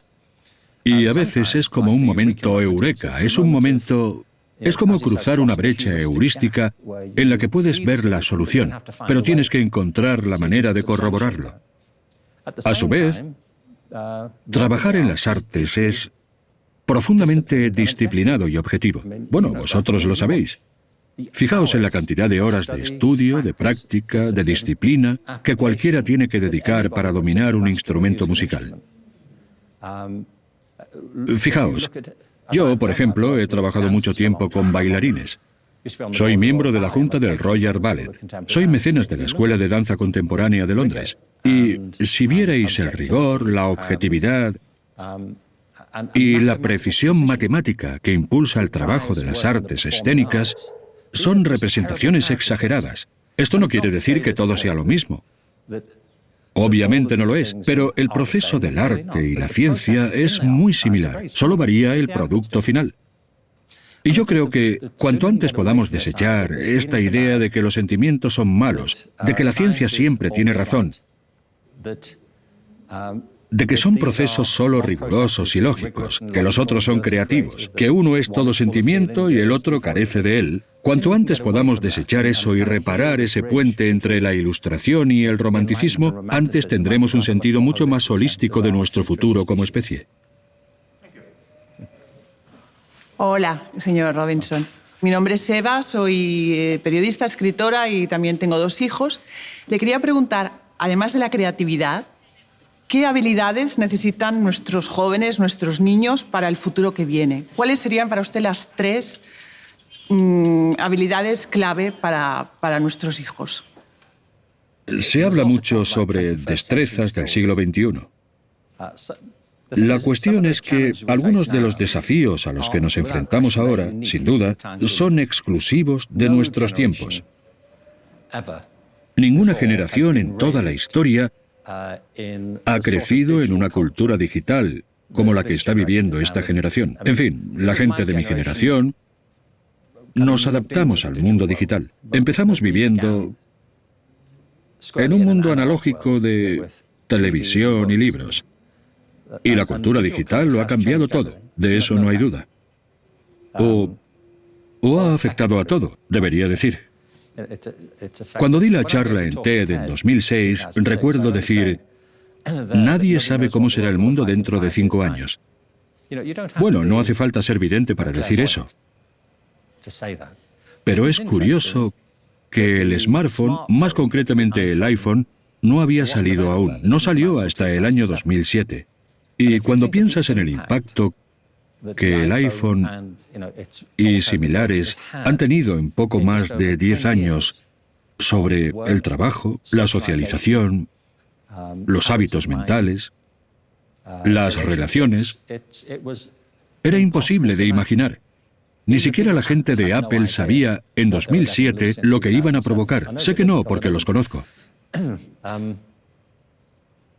Y a veces es como un momento eureka, es un momento... Es como cruzar una brecha heurística en la que puedes ver la solución, pero tienes que encontrar la manera de corroborarlo. A su vez, trabajar en las artes es profundamente disciplinado y objetivo. Bueno, vosotros lo sabéis. Fijaos en la cantidad de horas de estudio, de práctica, de disciplina que cualquiera tiene que dedicar para dominar un instrumento musical. Fijaos, yo, por ejemplo, he trabajado mucho tiempo con bailarines. Soy miembro de la Junta del Royal Ballet. Soy mecenas de la Escuela de Danza Contemporánea de Londres. Y si vierais el rigor, la objetividad, y la precisión matemática que impulsa el trabajo de las artes escénicas son representaciones exageradas. Esto no quiere decir que todo sea lo mismo. Obviamente no lo es, pero el proceso del arte y la ciencia es muy similar, solo varía el producto final. Y yo creo que cuanto antes podamos desechar esta idea de que los sentimientos son malos, de que la ciencia siempre tiene razón, de que son procesos solo rigurosos y lógicos, que los otros son creativos, que uno es todo sentimiento y el otro carece de él. Cuanto antes podamos desechar eso y reparar ese puente entre la ilustración y el romanticismo, antes tendremos un sentido mucho más holístico de nuestro futuro como especie. Hola, señor Robinson. Mi nombre es Eva, soy eh, periodista, escritora y también tengo dos hijos. Le quería preguntar, además de la creatividad, ¿Qué habilidades necesitan nuestros jóvenes, nuestros niños para el futuro que viene? ¿Cuáles serían para usted las tres mm, habilidades clave para, para nuestros hijos? Se habla mucho sobre destrezas del siglo XXI. La cuestión es que algunos de los desafíos a los que nos enfrentamos ahora, sin duda, son exclusivos de nuestros tiempos. Ninguna generación en toda la historia ha crecido en una cultura digital como la que está viviendo esta generación. En fin, la gente de mi generación nos adaptamos al mundo digital. Empezamos viviendo en un mundo analógico de televisión y libros. Y la cultura digital lo ha cambiado todo, de eso no hay duda. O, o ha afectado a todo, debería decir. Cuando di la charla en TED en 2006, recuerdo decir, nadie sabe cómo será el mundo dentro de cinco años. Bueno, no hace falta ser vidente para decir eso. Pero es curioso que el smartphone, más concretamente el iPhone, no había salido aún. No salió hasta el año 2007. Y cuando piensas en el impacto que el iPhone y similares han tenido en poco más de 10 años sobre el trabajo, la socialización, los hábitos mentales, las relaciones, era imposible de imaginar. Ni siquiera la gente de Apple sabía en 2007 lo que iban a provocar. Sé que no, porque los conozco. <clears throat>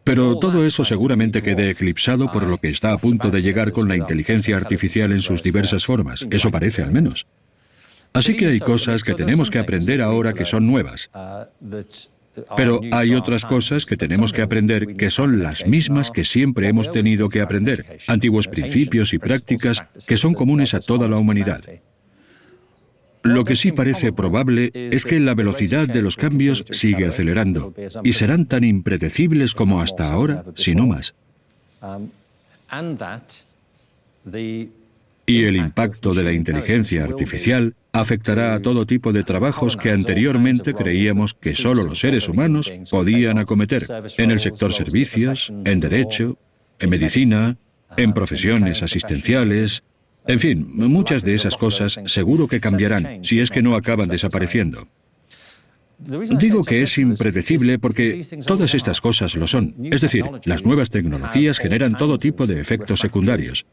Pero todo eso seguramente quede eclipsado por lo que está a punto de llegar con la inteligencia artificial en sus diversas formas. Eso parece al menos. Así que hay cosas que tenemos que aprender ahora que son nuevas. Pero hay otras cosas que tenemos que aprender que son las mismas que siempre hemos tenido que aprender, antiguos principios y prácticas que son comunes a toda la humanidad. Lo que sí parece probable es que la velocidad de los cambios sigue acelerando y serán tan impredecibles como hasta ahora, si no más. Y el impacto de la inteligencia artificial afectará a todo tipo de trabajos que anteriormente creíamos que solo los seres humanos podían acometer, en el sector servicios, en derecho, en medicina, en profesiones asistenciales, en fin, muchas de esas cosas seguro que cambiarán, si es que no acaban desapareciendo. Digo que es impredecible porque todas estas cosas lo son. Es decir, las nuevas tecnologías generan todo tipo de efectos secundarios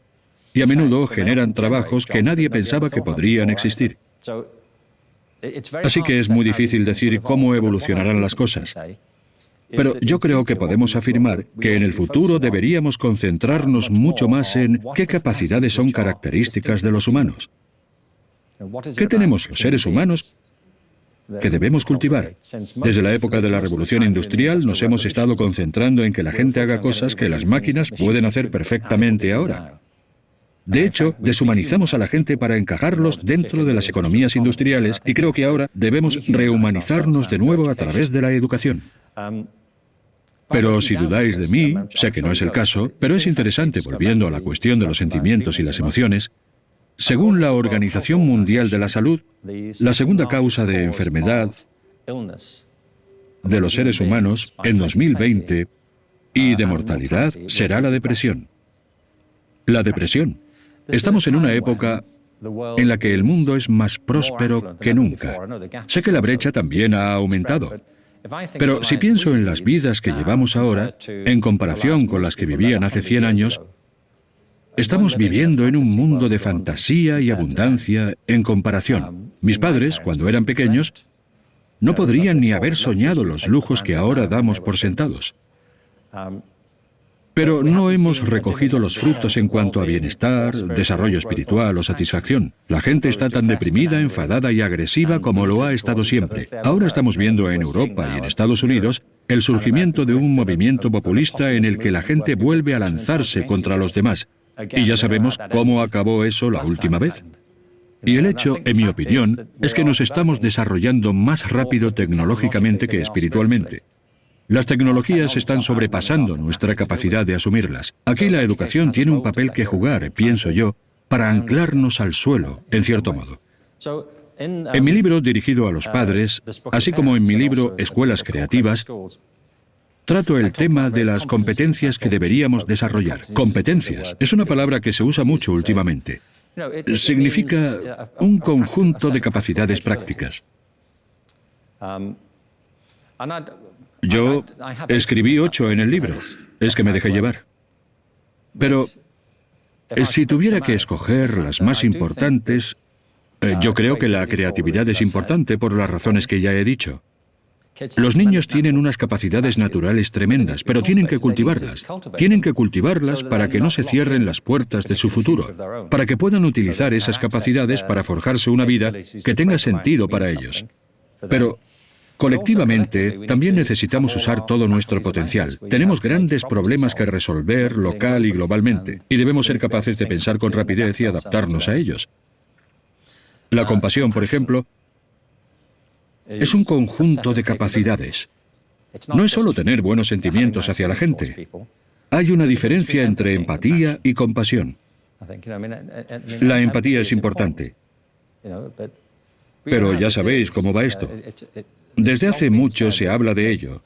y a menudo generan trabajos que nadie pensaba que podrían existir. Así que es muy difícil decir cómo evolucionarán las cosas. Pero yo creo que podemos afirmar que en el futuro deberíamos concentrarnos mucho más en qué capacidades son características de los humanos. ¿Qué tenemos los seres humanos que debemos cultivar. Desde la época de la revolución industrial nos hemos estado concentrando en que la gente haga cosas que las máquinas pueden hacer perfectamente ahora. De hecho, deshumanizamos a la gente para encajarlos dentro de las economías industriales y creo que ahora debemos rehumanizarnos de nuevo a través de la educación. Pero si dudáis de mí, sé que no es el caso, pero es interesante, volviendo a la cuestión de los sentimientos y las emociones, según la Organización Mundial de la Salud, la segunda causa de enfermedad de los seres humanos en 2020 y de mortalidad será la depresión. La depresión. Estamos en una época en la que el mundo es más próspero que nunca. Sé que la brecha también ha aumentado. Pero si pienso en las vidas que llevamos ahora, en comparación con las que vivían hace 100 años, Estamos viviendo en un mundo de fantasía y abundancia en comparación. Mis padres, cuando eran pequeños, no podrían ni haber soñado los lujos que ahora damos por sentados. Pero no hemos recogido los frutos en cuanto a bienestar, desarrollo espiritual o satisfacción. La gente está tan deprimida, enfadada y agresiva como lo ha estado siempre. Ahora estamos viendo en Europa y en Estados Unidos el surgimiento de un movimiento populista en el que la gente vuelve a lanzarse contra los demás, y ya sabemos cómo acabó eso la última vez. Y el hecho, en mi opinión, es que nos estamos desarrollando más rápido tecnológicamente que espiritualmente. Las tecnologías están sobrepasando nuestra capacidad de asumirlas. Aquí la educación tiene un papel que jugar, pienso yo, para anclarnos al suelo, en cierto modo. En mi libro dirigido a los padres, así como en mi libro Escuelas Creativas, Trato el tema de las competencias que deberíamos desarrollar. Competencias es una palabra que se usa mucho últimamente. Significa un conjunto de capacidades prácticas. Yo escribí ocho en el libro. Es que me dejé llevar. Pero si tuviera que escoger las más importantes, eh, yo creo que la creatividad es importante por las razones que ya he dicho. Los niños tienen unas capacidades naturales tremendas, pero tienen que cultivarlas. Tienen que cultivarlas para que no se cierren las puertas de su futuro, para que puedan utilizar esas capacidades para forjarse una vida que tenga sentido para ellos. Pero Colectivamente, también necesitamos usar todo nuestro potencial. Tenemos grandes problemas que resolver local y globalmente, y debemos ser capaces de pensar con rapidez y adaptarnos a ellos. La compasión, por ejemplo, es un conjunto de capacidades. No es solo tener buenos sentimientos hacia la gente. Hay una diferencia entre empatía y compasión. La empatía es importante. Pero ya sabéis cómo va esto. Desde hace mucho se habla de ello.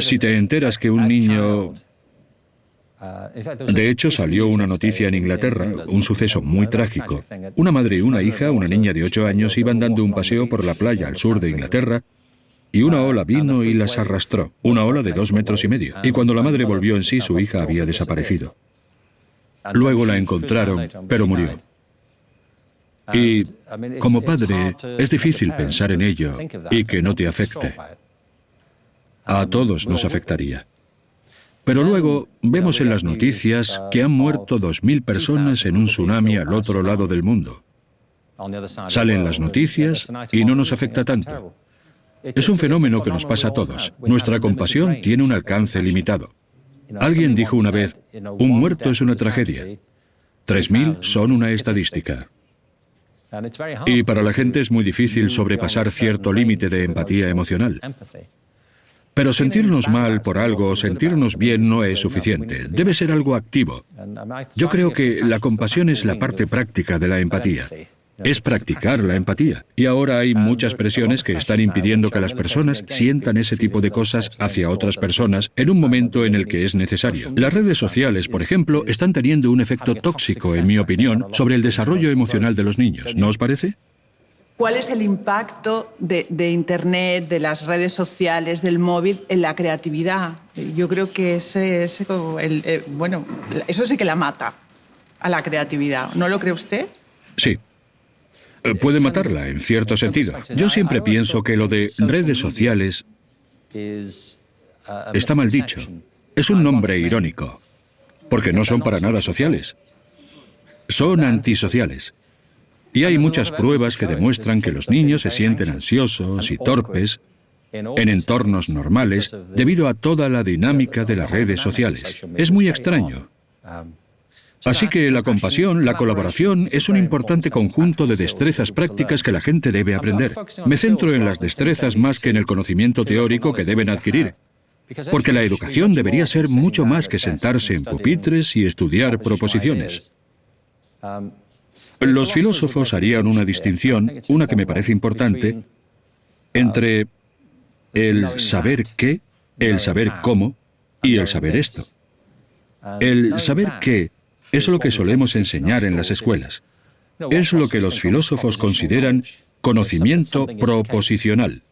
Si te enteras que un niño de hecho, salió una noticia en Inglaterra, un suceso muy trágico. Una madre y una hija, una niña de ocho años, iban dando un paseo por la playa al sur de Inglaterra y una ola vino y las arrastró, una ola de dos metros y medio. Y cuando la madre volvió en sí, su hija había desaparecido. Luego la encontraron, pero murió. Y como padre, es difícil pensar en ello y que no te afecte. A todos nos afectaría. Pero luego vemos en las noticias que han muerto 2.000 personas en un tsunami al otro lado del mundo. Salen las noticias y no nos afecta tanto. Es un fenómeno que nos pasa a todos. Nuestra compasión tiene un alcance limitado. Alguien dijo una vez, un muerto es una tragedia. 3.000 son una estadística. Y para la gente es muy difícil sobrepasar cierto límite de empatía emocional. Pero sentirnos mal por algo o sentirnos bien no es suficiente. Debe ser algo activo. Yo creo que la compasión es la parte práctica de la empatía. Es practicar la empatía. Y ahora hay muchas presiones que están impidiendo que las personas sientan ese tipo de cosas hacia otras personas en un momento en el que es necesario. Las redes sociales, por ejemplo, están teniendo un efecto tóxico, en mi opinión, sobre el desarrollo emocional de los niños. ¿No os parece? ¿Cuál es el impacto de, Internet, de las redes sociales, del móvil en la creatividad? Yo creo que ese, eh, bueno, eso sí que la mata a la creatividad. ¿No lo cree usted? Sí, eh, puede matarla, en cierto sentido. Yo siempre pienso que lo de redes sociales está mal dicho. Es un nombre irónico, porque no son para nada sociales. Son antisociales. Y hay muchas pruebas que demuestran que los niños se sienten ansiosos y torpes en entornos normales debido a toda la dinámica de las redes sociales. Es muy extraño. Así que la compasión, la colaboración, es un importante conjunto de destrezas prácticas que la gente debe aprender. Me centro en las destrezas más que en el conocimiento teórico que deben adquirir, porque la educación debería ser mucho más que sentarse en pupitres y estudiar proposiciones. Los filósofos harían una distinción, una que me parece importante, entre el saber qué, el saber cómo y el saber esto. El saber qué es lo que solemos enseñar en las escuelas. Es lo que los filósofos consideran conocimiento proposicional.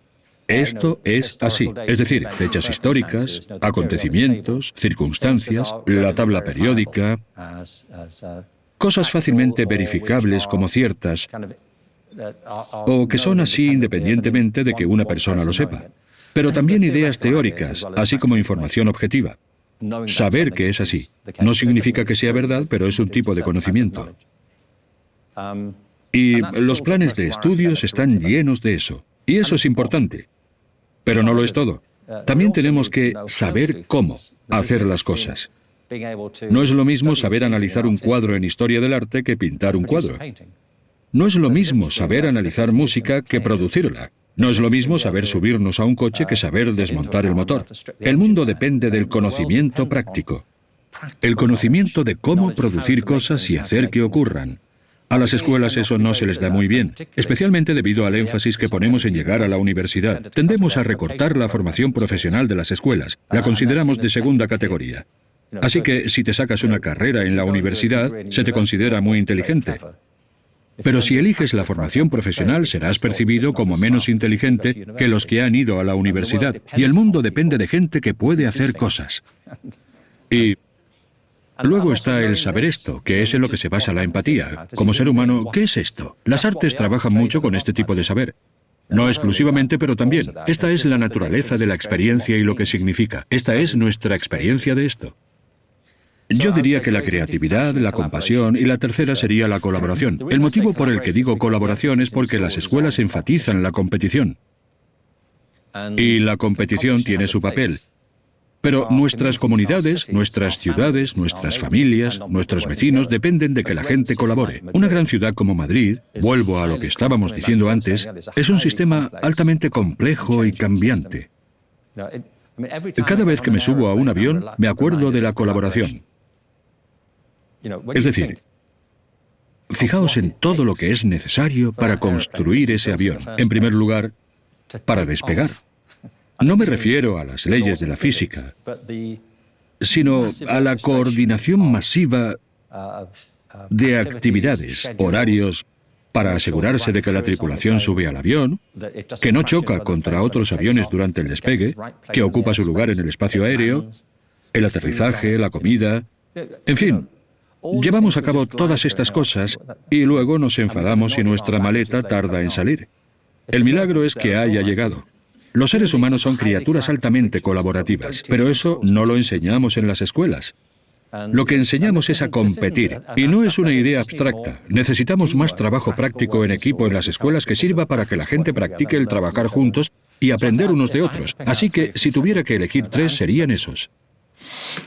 Esto es así, es decir, fechas históricas, acontecimientos, circunstancias, la tabla periódica, cosas fácilmente verificables como ciertas, o que son así independientemente de que una persona lo sepa, pero también ideas teóricas, así como información objetiva. Saber que es así. No significa que sea verdad, pero es un tipo de conocimiento. Y los planes de estudios están llenos de eso. Y eso es importante. Pero no lo es todo. También tenemos que saber cómo hacer las cosas. No es lo mismo saber analizar un cuadro en historia del arte que pintar un cuadro. No es lo mismo saber analizar música que producirla. No es lo mismo saber subirnos a un coche que saber desmontar el motor. El mundo depende del conocimiento práctico. El conocimiento de cómo producir cosas y hacer que ocurran. A las escuelas eso no se les da muy bien, especialmente debido al énfasis que ponemos en llegar a la universidad. Tendemos a recortar la formación profesional de las escuelas. La consideramos de segunda categoría. Así que si te sacas una carrera en la universidad, se te considera muy inteligente. Pero si eliges la formación profesional, serás percibido como menos inteligente que los que han ido a la universidad. Y el mundo depende de gente que puede hacer cosas. Y luego está el saber esto, que es en lo que se basa la empatía. Como ser humano, ¿qué es esto? Las artes trabajan mucho con este tipo de saber. No exclusivamente, pero también. Esta es la naturaleza de la experiencia y lo que significa. Esta es nuestra experiencia de esto. Yo diría que la creatividad, la compasión y la tercera sería la colaboración. El motivo por el que digo colaboración es porque las escuelas enfatizan la competición. Y la competición tiene su papel. Pero nuestras comunidades, nuestras ciudades, nuestras familias, nuestros vecinos dependen de que la gente colabore. Una gran ciudad como Madrid, vuelvo a lo que estábamos diciendo antes, es un sistema altamente complejo y cambiante. Cada vez que me subo a un avión, me acuerdo de la colaboración. Es decir, fijaos en todo lo que es necesario para construir ese avión. En primer lugar, para despegar. No me refiero a las leyes de la física, sino a la coordinación masiva de actividades, horarios, para asegurarse de que la tripulación sube al avión, que no choca contra otros aviones durante el despegue, que ocupa su lugar en el espacio aéreo, el aterrizaje, la comida, en fin, Llevamos a cabo todas estas cosas y luego nos enfadamos si nuestra maleta tarda en salir. El milagro es que haya llegado. Los seres humanos son criaturas altamente colaborativas, pero eso no lo enseñamos en las escuelas. Lo que enseñamos es a competir, y no es una idea abstracta. Necesitamos más trabajo práctico en equipo en las escuelas que sirva para que la gente practique el trabajar juntos y aprender unos de otros. Así que, si tuviera que elegir tres, serían esos.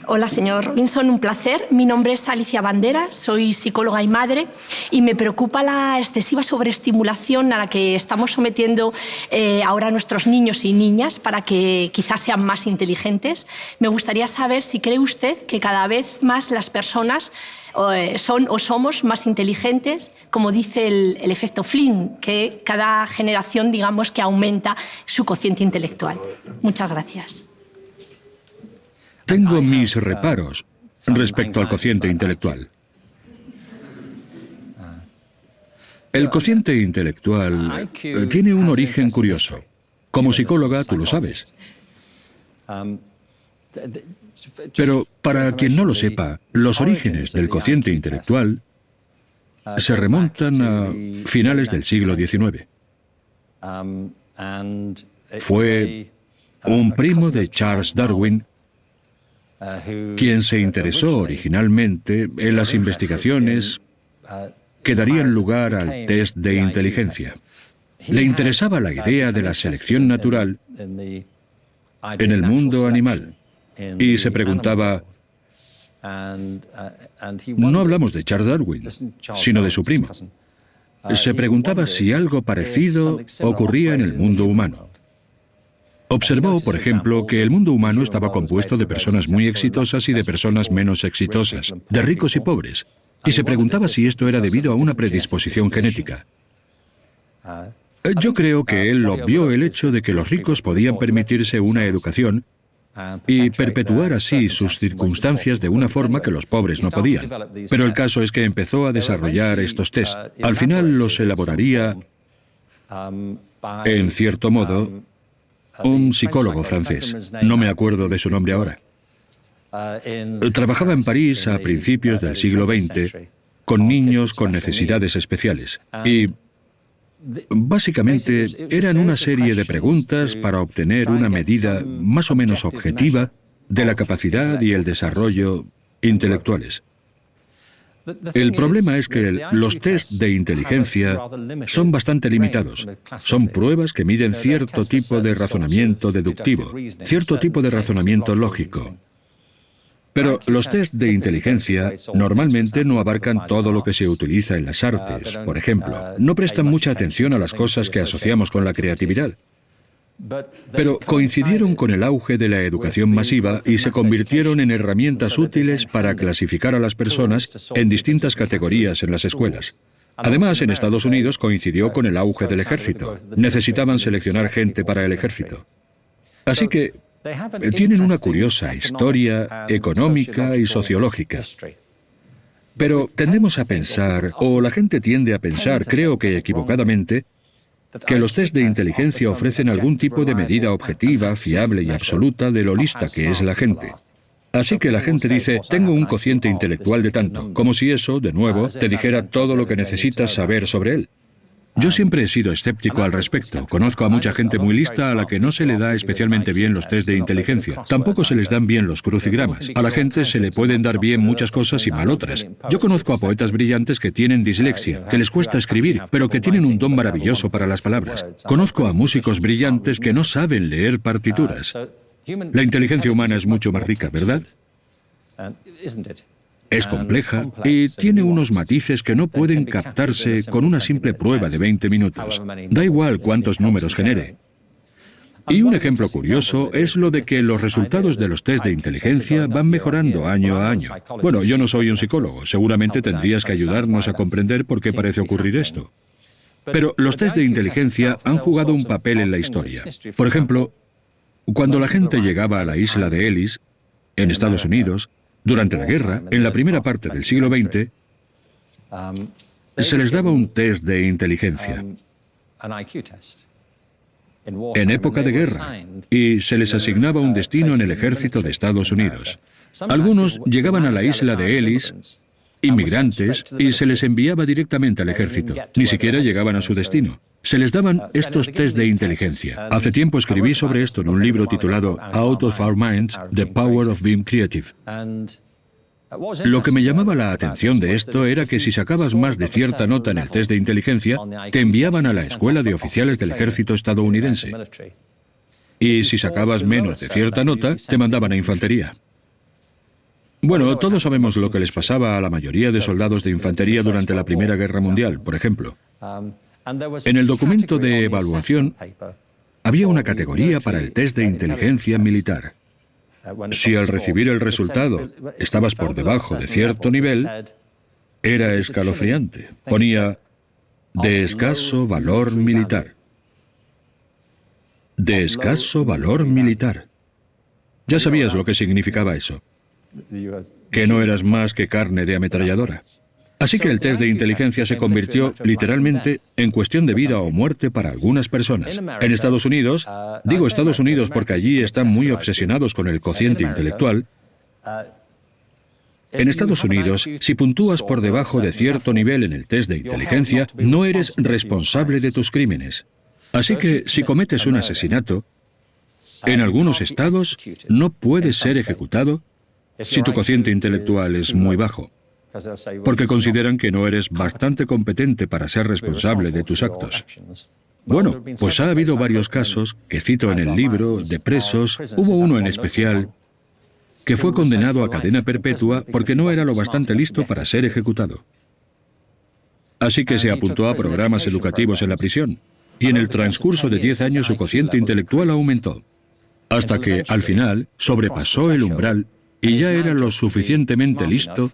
Hola, señor Robinson, un placer. Mi nombre es Alicia Bandera, soy psicóloga y madre y me preocupa la excesiva sobreestimulación a la que estamos sometiendo eh, ahora nuestros niños y niñas para que quizás sean más inteligentes. Me gustaría saber si cree usted que cada vez más las personas eh, son o somos más inteligentes, como dice el, el efecto Flynn, que cada generación, digamos, que aumenta su cociente intelectual. Muchas gracias. Tengo mis reparos respecto al cociente intelectual. El cociente intelectual eh, tiene un origen curioso. Como psicóloga, tú lo sabes. Pero para quien no lo sepa, los orígenes del cociente intelectual se remontan a finales del siglo XIX. Fue un primo de Charles Darwin quien se interesó originalmente en las investigaciones que darían lugar al test de inteligencia. Le interesaba la idea de la selección natural en el mundo animal y se preguntaba, no hablamos de Charles Darwin, sino de su primo. Se preguntaba si algo parecido ocurría en el mundo humano. Observó, por ejemplo, que el mundo humano estaba compuesto de personas muy exitosas y de personas menos exitosas, de ricos y pobres, y se preguntaba si esto era debido a una predisposición genética. Yo creo que él obvió el hecho de que los ricos podían permitirse una educación y perpetuar así sus circunstancias de una forma que los pobres no podían. Pero el caso es que empezó a desarrollar estos test. Al final los elaboraría, en cierto modo, un psicólogo francés. No me acuerdo de su nombre ahora. Trabajaba en París a principios del siglo XX con niños con necesidades especiales y básicamente eran una serie de preguntas para obtener una medida más o menos objetiva de la capacidad y el desarrollo intelectuales. El problema es que los test de inteligencia son bastante limitados. Son pruebas que miden cierto tipo de razonamiento deductivo, cierto tipo de razonamiento lógico. Pero los test de inteligencia normalmente no abarcan todo lo que se utiliza en las artes. Por ejemplo, no prestan mucha atención a las cosas que asociamos con la creatividad. Pero coincidieron con el auge de la educación masiva y se convirtieron en herramientas útiles para clasificar a las personas en distintas categorías en las escuelas. Además, en Estados Unidos coincidió con el auge del ejército. Necesitaban seleccionar gente para el ejército. Así que tienen una curiosa historia económica y sociológica. Pero tendemos a pensar, o la gente tiende a pensar, creo que equivocadamente, que los test de inteligencia ofrecen algún tipo de medida objetiva, fiable y absoluta de lo lista que es la gente. Así que la gente dice, tengo un cociente intelectual de tanto, como si eso, de nuevo, te dijera todo lo que necesitas saber sobre él. Yo siempre he sido escéptico al respecto. Conozco a mucha gente muy lista a la que no se le da especialmente bien los test de inteligencia. Tampoco se les dan bien los crucigramas. A la gente se le pueden dar bien muchas cosas y mal otras. Yo conozco a poetas brillantes que tienen dislexia, que les cuesta escribir, pero que tienen un don maravilloso para las palabras. Conozco a músicos brillantes que no saben leer partituras. La inteligencia humana es mucho más rica, ¿verdad? Es compleja y tiene unos matices que no pueden captarse con una simple prueba de 20 minutos. Da igual cuántos números genere. Y un ejemplo curioso es lo de que los resultados de los test de inteligencia van mejorando año a año. Bueno, yo no soy un psicólogo, seguramente tendrías que ayudarnos a comprender por qué parece ocurrir esto. Pero los test de inteligencia han jugado un papel en la historia. Por ejemplo, cuando la gente llegaba a la isla de Ellis, en Estados Unidos, durante la guerra, en la primera parte del siglo XX, se les daba un test de inteligencia en época de guerra y se les asignaba un destino en el ejército de Estados Unidos. Algunos llegaban a la isla de Ellis, inmigrantes, y se les enviaba directamente al ejército. Ni siquiera llegaban a su destino. Se les daban estos test de inteligencia. Hace tiempo escribí sobre esto en un libro titulado Out of Our Minds, The Power of Being Creative. Lo que me llamaba la atención de esto era que si sacabas más de cierta nota en el test de inteligencia, te enviaban a la Escuela de Oficiales del Ejército estadounidense. Y si sacabas menos de cierta nota, te mandaban a infantería. Bueno, todos sabemos lo que les pasaba a la mayoría de soldados de infantería durante la Primera Guerra Mundial, por ejemplo. En el documento de evaluación había una categoría para el test de inteligencia militar. Si al recibir el resultado estabas por debajo de cierto nivel, era escalofriante. Ponía de escaso valor militar. De escaso valor militar. Ya sabías lo que significaba eso. Que no eras más que carne de ametralladora. Así que el test de inteligencia se convirtió literalmente en cuestión de vida o muerte para algunas personas. En Estados Unidos, digo Estados Unidos porque allí están muy obsesionados con el cociente intelectual, en Estados Unidos, si puntúas por debajo de cierto nivel en el test de inteligencia, no eres responsable de tus crímenes. Así que si cometes un asesinato, en algunos estados no puedes ser ejecutado si tu cociente intelectual es muy bajo, porque consideran que no eres bastante competente para ser responsable de tus actos. Bueno, pues ha habido varios casos que cito en el libro de presos. Hubo uno en especial que fue condenado a cadena perpetua porque no era lo bastante listo para ser ejecutado. Así que se apuntó a programas educativos en la prisión, y en el transcurso de 10 años su cociente intelectual aumentó, hasta que, al final, sobrepasó el umbral y ya era lo suficientemente listo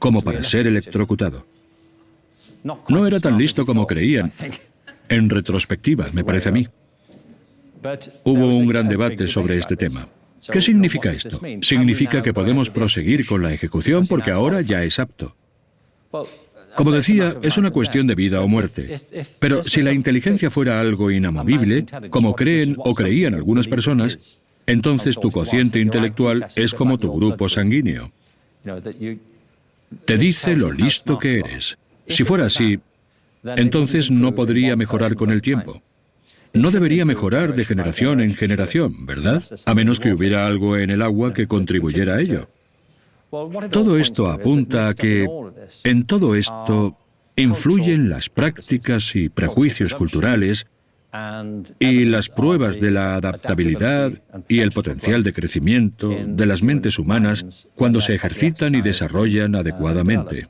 como para ser electrocutado. No era tan listo como creían, en retrospectiva, me parece a mí. Hubo un gran debate sobre este tema. ¿Qué significa esto? Significa que podemos proseguir con la ejecución porque ahora ya es apto. Como decía, es una cuestión de vida o muerte. Pero si la inteligencia fuera algo inamovible, como creen o creían algunas personas, entonces tu cociente intelectual es como tu grupo sanguíneo. Te dice lo listo que eres. Si fuera así, entonces no podría mejorar con el tiempo no debería mejorar de generación en generación, ¿verdad? A menos que hubiera algo en el agua que contribuyera a ello. Todo esto apunta a que en todo esto influyen las prácticas y prejuicios culturales y las pruebas de la adaptabilidad y el potencial de crecimiento de las mentes humanas cuando se ejercitan y desarrollan adecuadamente.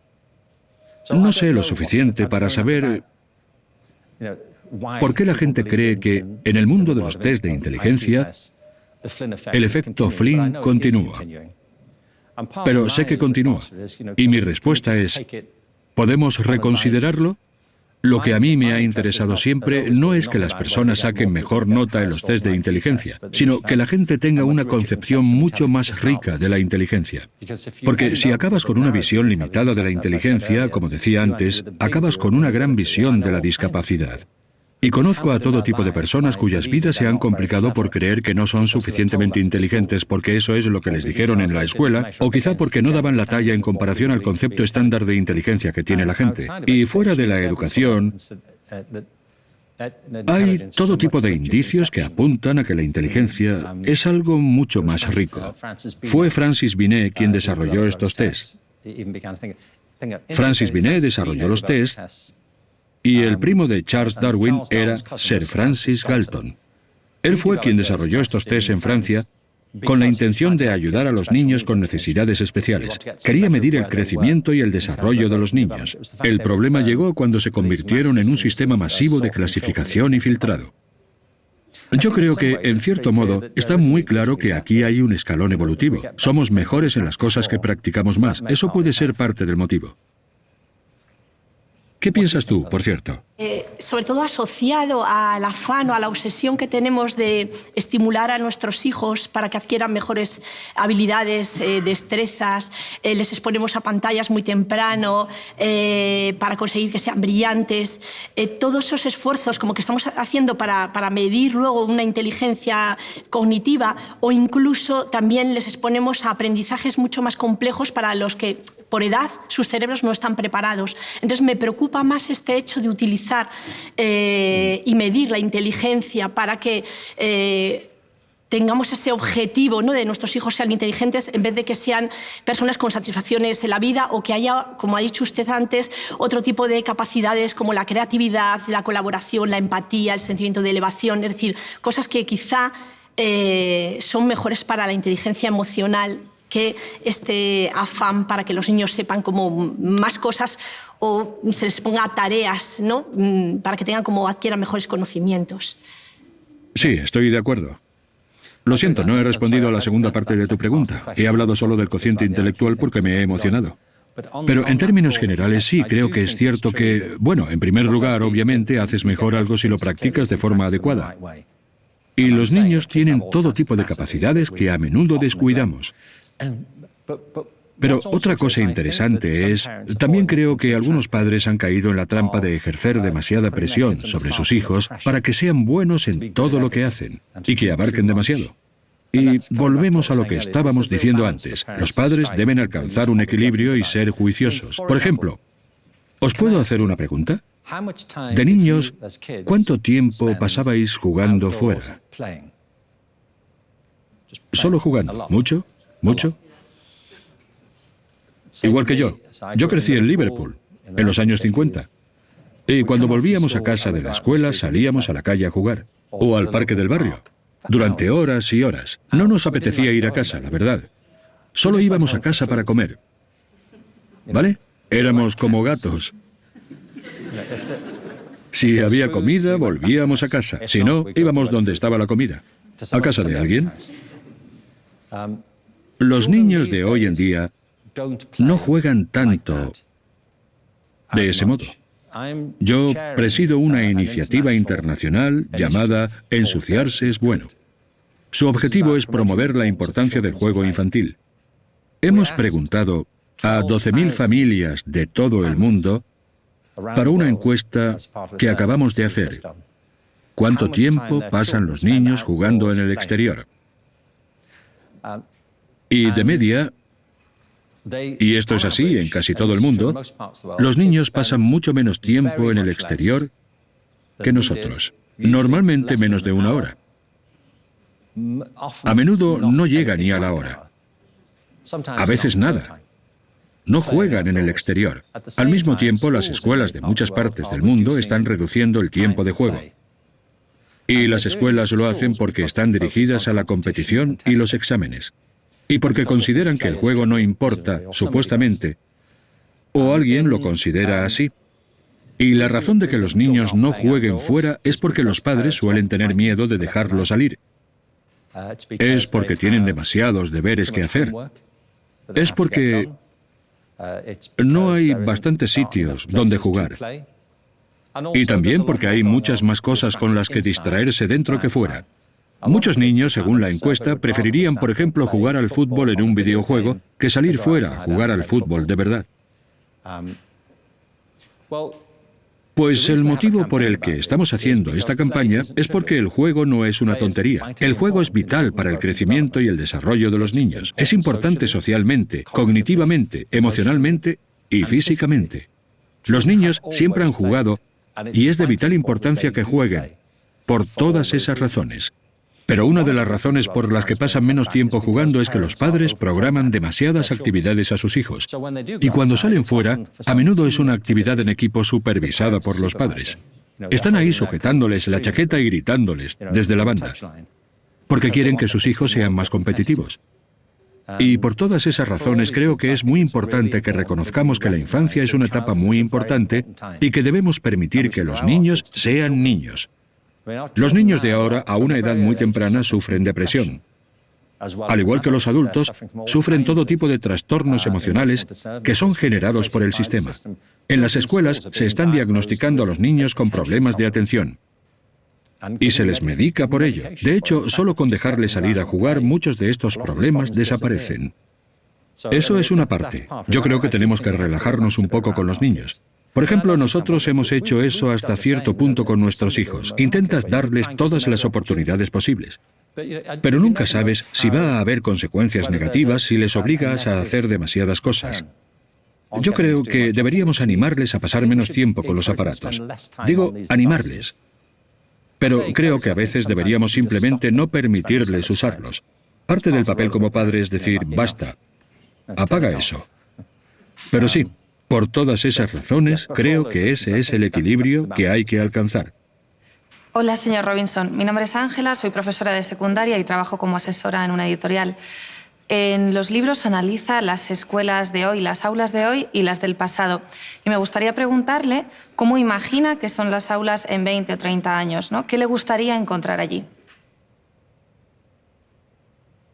No sé lo suficiente para saber ¿Por qué la gente cree que en el mundo de los test de inteligencia el efecto Flynn continúa? Pero sé que continúa. Y mi respuesta es, ¿podemos reconsiderarlo? Lo que a mí me ha interesado siempre no es que las personas saquen mejor nota en los test de inteligencia, sino que la gente tenga una concepción mucho más rica de la inteligencia. Porque si acabas con una visión limitada de la inteligencia, como decía antes, acabas con una gran visión de la discapacidad. Y conozco a todo tipo de personas cuyas vidas se han complicado por creer que no son suficientemente inteligentes porque eso es lo que les dijeron en la escuela, o quizá porque no daban la talla en comparación al concepto estándar de inteligencia que tiene la gente. Y fuera de la educación, hay todo tipo de indicios que apuntan a que la inteligencia es algo mucho más rico. Fue Francis Binet quien desarrolló estos tests. Francis Binet desarrolló los tests y el primo de Charles Darwin era Sir Francis Galton. Él fue quien desarrolló estos test en Francia con la intención de ayudar a los niños con necesidades especiales. Quería medir el crecimiento y el desarrollo de los niños. El problema llegó cuando se convirtieron en un sistema masivo de clasificación y filtrado. Yo creo que, en cierto modo, está muy claro que aquí hay un escalón evolutivo. Somos mejores en las cosas que practicamos más. Eso puede ser parte del motivo. ¿Qué piensas tú, por cierto? Eh, sobre todo asociado al afán o a la obsesión que tenemos de estimular a nuestros hijos para que adquieran mejores habilidades, eh, destrezas, eh, les exponemos a pantallas muy temprano para conseguir que sean brillantes. todos esos esfuerzos como que estamos haciendo para, para medir luego una inteligencia cognitiva o incluso también les exponemos a aprendizajes mucho más complejos para los que por edad sus cerebros no están preparados. Entonces me preocupa más este hecho de utilizar eh, y medir la inteligencia para que eh, tengamos ese objetivo ¿no? de nuestros hijos sean inteligentes en vez de que sean personas con satisfacciones en la vida o que haya, como ha dicho usted antes, otro tipo de capacidades como la creatividad, la colaboración, la empatía, el sentimiento de elevación, es decir, cosas que quizá eh, son mejores para la inteligencia emocional que este afán para que los niños sepan como más cosas o se les ponga tareas, ¿no? Mm, para que tengan como adquieran mejores conocimientos. Sí, estoy de acuerdo. Lo siento, no he respondido a la segunda parte de tu pregunta. He hablado solo del cociente intelectual porque me he emocionado. Pero en términos generales sí, creo que es cierto que, bueno, en primer lugar, obviamente, haces mejor algo si lo practicas de forma adecuada. Y los niños tienen todo tipo de capacidades que a menudo descuidamos. Pero otra cosa interesante es, también creo que algunos padres han caído en la trampa de ejercer demasiada presión sobre sus hijos para que sean buenos en todo lo que hacen y que abarquen demasiado. Y volvemos a lo que estábamos diciendo antes. Los padres deben alcanzar un equilibrio y ser juiciosos. Por ejemplo, ¿os puedo hacer una pregunta? De niños, ¿cuánto tiempo pasabais jugando fuera? Solo jugando. ¿Mucho? ¿Mucho? Igual que yo. Yo crecí en Liverpool, en los años 50. Y cuando volvíamos a casa de la escuela salíamos a la calle a jugar. O al parque del barrio durante horas y horas. No nos apetecía ir a casa, la verdad. Solo íbamos a casa para comer. ¿Vale? Éramos como gatos. Si había comida, volvíamos a casa. Si no, íbamos donde estaba la comida. ¿A casa de alguien? Los niños de hoy en día no juegan tanto de ese modo. Yo presido una iniciativa internacional llamada Ensuciarse es bueno. Su objetivo es promover la importancia del juego infantil. Hemos preguntado a 12.000 familias de todo el mundo para una encuesta que acabamos de hacer. ¿Cuánto tiempo pasan los niños jugando en el exterior? Y de media, y esto es así en casi todo el mundo, los niños pasan mucho menos tiempo en el exterior que nosotros, normalmente menos de una hora. A menudo no llega ni a la hora. A veces nada. No juegan en el exterior. Al mismo tiempo, las escuelas de muchas partes del mundo están reduciendo el tiempo de juego. Y las escuelas lo hacen porque están dirigidas a la competición y los exámenes y porque consideran que el juego no importa, supuestamente, o alguien lo considera así. Y la razón de que los niños no jueguen fuera es porque los padres suelen tener miedo de dejarlo salir. Es porque tienen demasiados deberes que hacer. Es porque no hay bastantes sitios donde jugar. Y también porque hay muchas más cosas con las que distraerse dentro que fuera. Muchos niños, según la encuesta, preferirían, por ejemplo, jugar al fútbol en un videojuego que salir fuera a jugar al fútbol de verdad. Pues el motivo por el que estamos haciendo esta campaña es porque el juego no es una tontería. El juego es vital para el crecimiento y el desarrollo de los niños. Es importante socialmente, cognitivamente, emocionalmente y físicamente. Los niños siempre han jugado y es de vital importancia que jueguen, por todas esas razones. Pero una de las razones por las que pasan menos tiempo jugando es que los padres programan demasiadas actividades a sus hijos. Y cuando salen fuera, a menudo es una actividad en equipo supervisada por los padres. Están ahí sujetándoles la chaqueta y gritándoles desde la banda, porque quieren que sus hijos sean más competitivos. Y por todas esas razones creo que es muy importante que reconozcamos que la infancia es una etapa muy importante y que debemos permitir que los niños sean niños. Los niños de ahora, a una edad muy temprana, sufren depresión. Al igual que los adultos, sufren todo tipo de trastornos emocionales que son generados por el sistema. En las escuelas se están diagnosticando a los niños con problemas de atención. Y se les medica por ello. De hecho, solo con dejarles salir a jugar, muchos de estos problemas desaparecen. Eso es una parte. Yo creo que tenemos que relajarnos un poco con los niños. Por ejemplo, nosotros hemos hecho eso hasta cierto punto con nuestros hijos. Intentas darles todas las oportunidades posibles. Pero nunca sabes si va a haber consecuencias negativas si les obligas a hacer demasiadas cosas. Yo creo que deberíamos animarles a pasar menos tiempo con los aparatos. Digo, animarles. Pero creo que a veces deberíamos simplemente no permitirles usarlos. Parte del papel como padre es decir, basta, apaga eso. Pero sí, por todas esas razones, creo que ese es el equilibrio que hay que alcanzar. Hola, señor Robinson. Mi nombre es Ángela, soy profesora de secundaria y trabajo como asesora en una editorial. en los libros analiza las escuelas de hoy, las aulas de hoy y las del pasado. Y me gustaría preguntarle cómo imagina que son las aulas en 20 o 30 años, ¿no? ¿Qué le gustaría encontrar allí?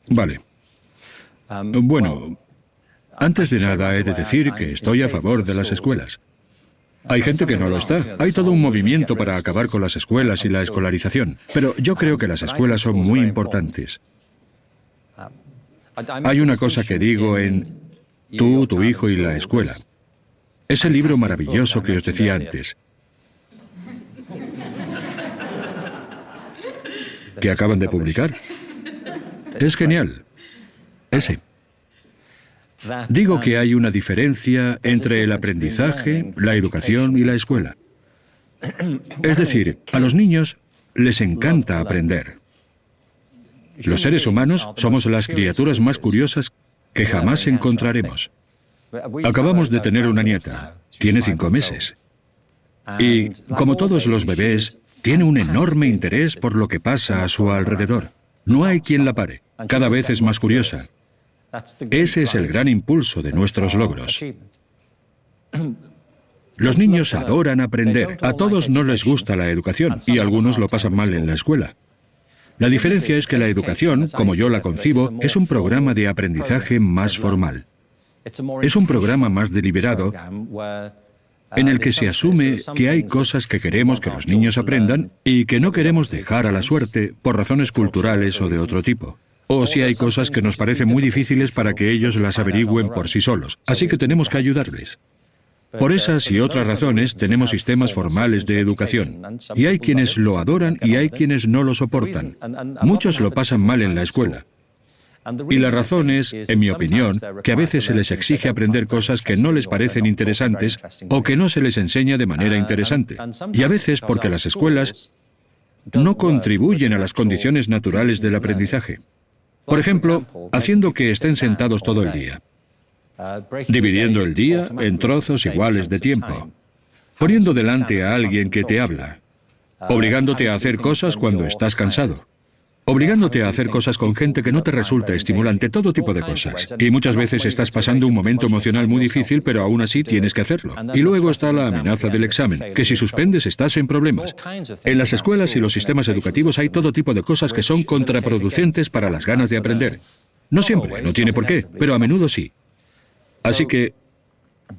Vale. Bueno, antes de nada he de decir que estoy a favor de las escuelas. Hay gente que no lo está. Hay todo un movimiento para acabar con las escuelas y la escolarización. Pero yo creo que las escuelas son muy importantes. Hay una cosa que digo en Tú, tu hijo y la escuela. Ese libro maravilloso que os decía antes. Que acaban de publicar. Es genial. Ese. Digo que hay una diferencia entre el aprendizaje, la educación y la escuela. Es decir, a los niños les encanta aprender. Los seres humanos somos las criaturas más curiosas que jamás encontraremos. Acabamos de tener una nieta, tiene cinco meses. Y, como todos los bebés, tiene un enorme interés por lo que pasa a su alrededor. No hay quien la pare. Cada vez es más curiosa. Ese es el gran impulso de nuestros logros. Los niños adoran aprender. A todos no les gusta la educación y algunos lo pasan mal en la escuela. La diferencia es que la educación, como yo la concibo, es un programa de aprendizaje más formal. Es un programa más deliberado en el que se asume que hay cosas que queremos que los niños aprendan y que no queremos dejar a la suerte por razones culturales o de otro tipo. O si hay cosas que nos parecen muy difíciles para que ellos las averigüen por sí solos. Así que tenemos que ayudarles. Por esas y otras razones tenemos sistemas formales de educación. Y hay quienes lo adoran y hay quienes no lo soportan. Muchos lo pasan mal en la escuela. Y la razón es, en mi opinión, que a veces se les exige aprender cosas que no les parecen interesantes o que no se les enseña de manera interesante. Y a veces porque las escuelas no contribuyen a las condiciones naturales del aprendizaje. Por ejemplo, haciendo que estén sentados todo el día, dividiendo el día en trozos iguales de tiempo, poniendo delante a alguien que te habla, obligándote a hacer cosas cuando estás cansado, obligándote a hacer cosas con gente que no te resulta estimulante, todo tipo de cosas. Y muchas veces estás pasando un momento emocional muy difícil, pero aún así tienes que hacerlo. Y luego está la amenaza del examen, que si suspendes estás en problemas. En las escuelas y los sistemas educativos hay todo tipo de cosas que son contraproducentes para las ganas de aprender. No siempre, no tiene por qué, pero a menudo sí. Así que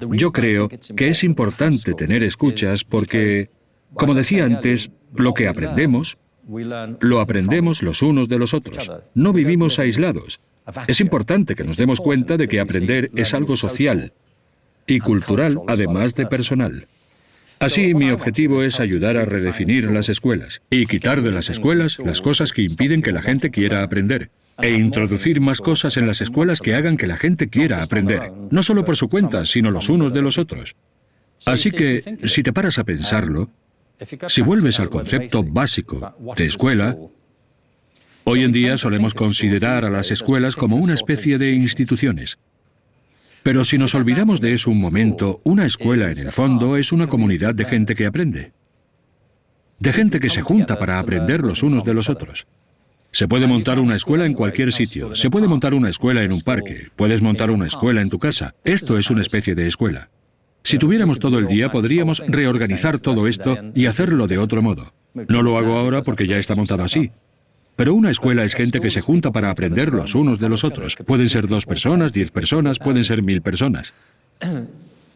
yo creo que es importante tener escuchas porque, como decía antes, lo que aprendemos, lo aprendemos los unos de los otros. No vivimos aislados. Es importante que nos demos cuenta de que aprender es algo social y cultural, además de personal. Así, mi objetivo es ayudar a redefinir las escuelas y quitar de las escuelas las cosas que impiden que la gente quiera aprender e introducir más cosas en las escuelas que hagan que la gente quiera aprender, no solo por su cuenta, sino los unos de los otros. Así que, si te paras a pensarlo, si vuelves al concepto básico de escuela, hoy en día solemos considerar a las escuelas como una especie de instituciones. Pero si nos olvidamos de eso un momento, una escuela en el fondo es una comunidad de gente que aprende. De gente que se junta para aprender los unos de los otros. Se puede montar una escuela en cualquier sitio, se puede montar una escuela en un parque, puedes montar una escuela en tu casa. Esto es una especie de escuela. Si tuviéramos todo el día, podríamos reorganizar todo esto y hacerlo de otro modo. No lo hago ahora porque ya está montado así. Pero una escuela es gente que se junta para aprender los unos de los otros. Pueden ser dos personas, diez personas, pueden ser mil personas.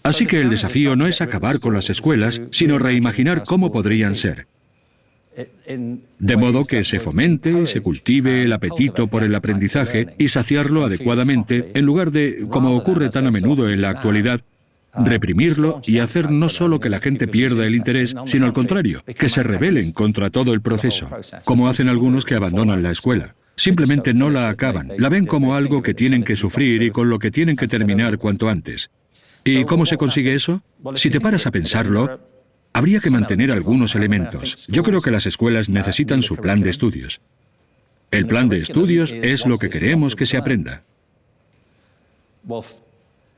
Así que el desafío no es acabar con las escuelas, sino reimaginar cómo podrían ser. De modo que se fomente y se cultive el apetito por el aprendizaje y saciarlo adecuadamente, en lugar de, como ocurre tan a menudo en la actualidad, reprimirlo y hacer no solo que la gente pierda el interés, sino al contrario, que se rebelen contra todo el proceso, como hacen algunos que abandonan la escuela. Simplemente no la acaban, la ven como algo que tienen que sufrir y con lo que tienen que terminar cuanto antes. ¿Y cómo se consigue eso? Si te paras a pensarlo, habría que mantener algunos elementos. Yo creo que las escuelas necesitan su plan de estudios. El plan de estudios es lo que queremos que se aprenda.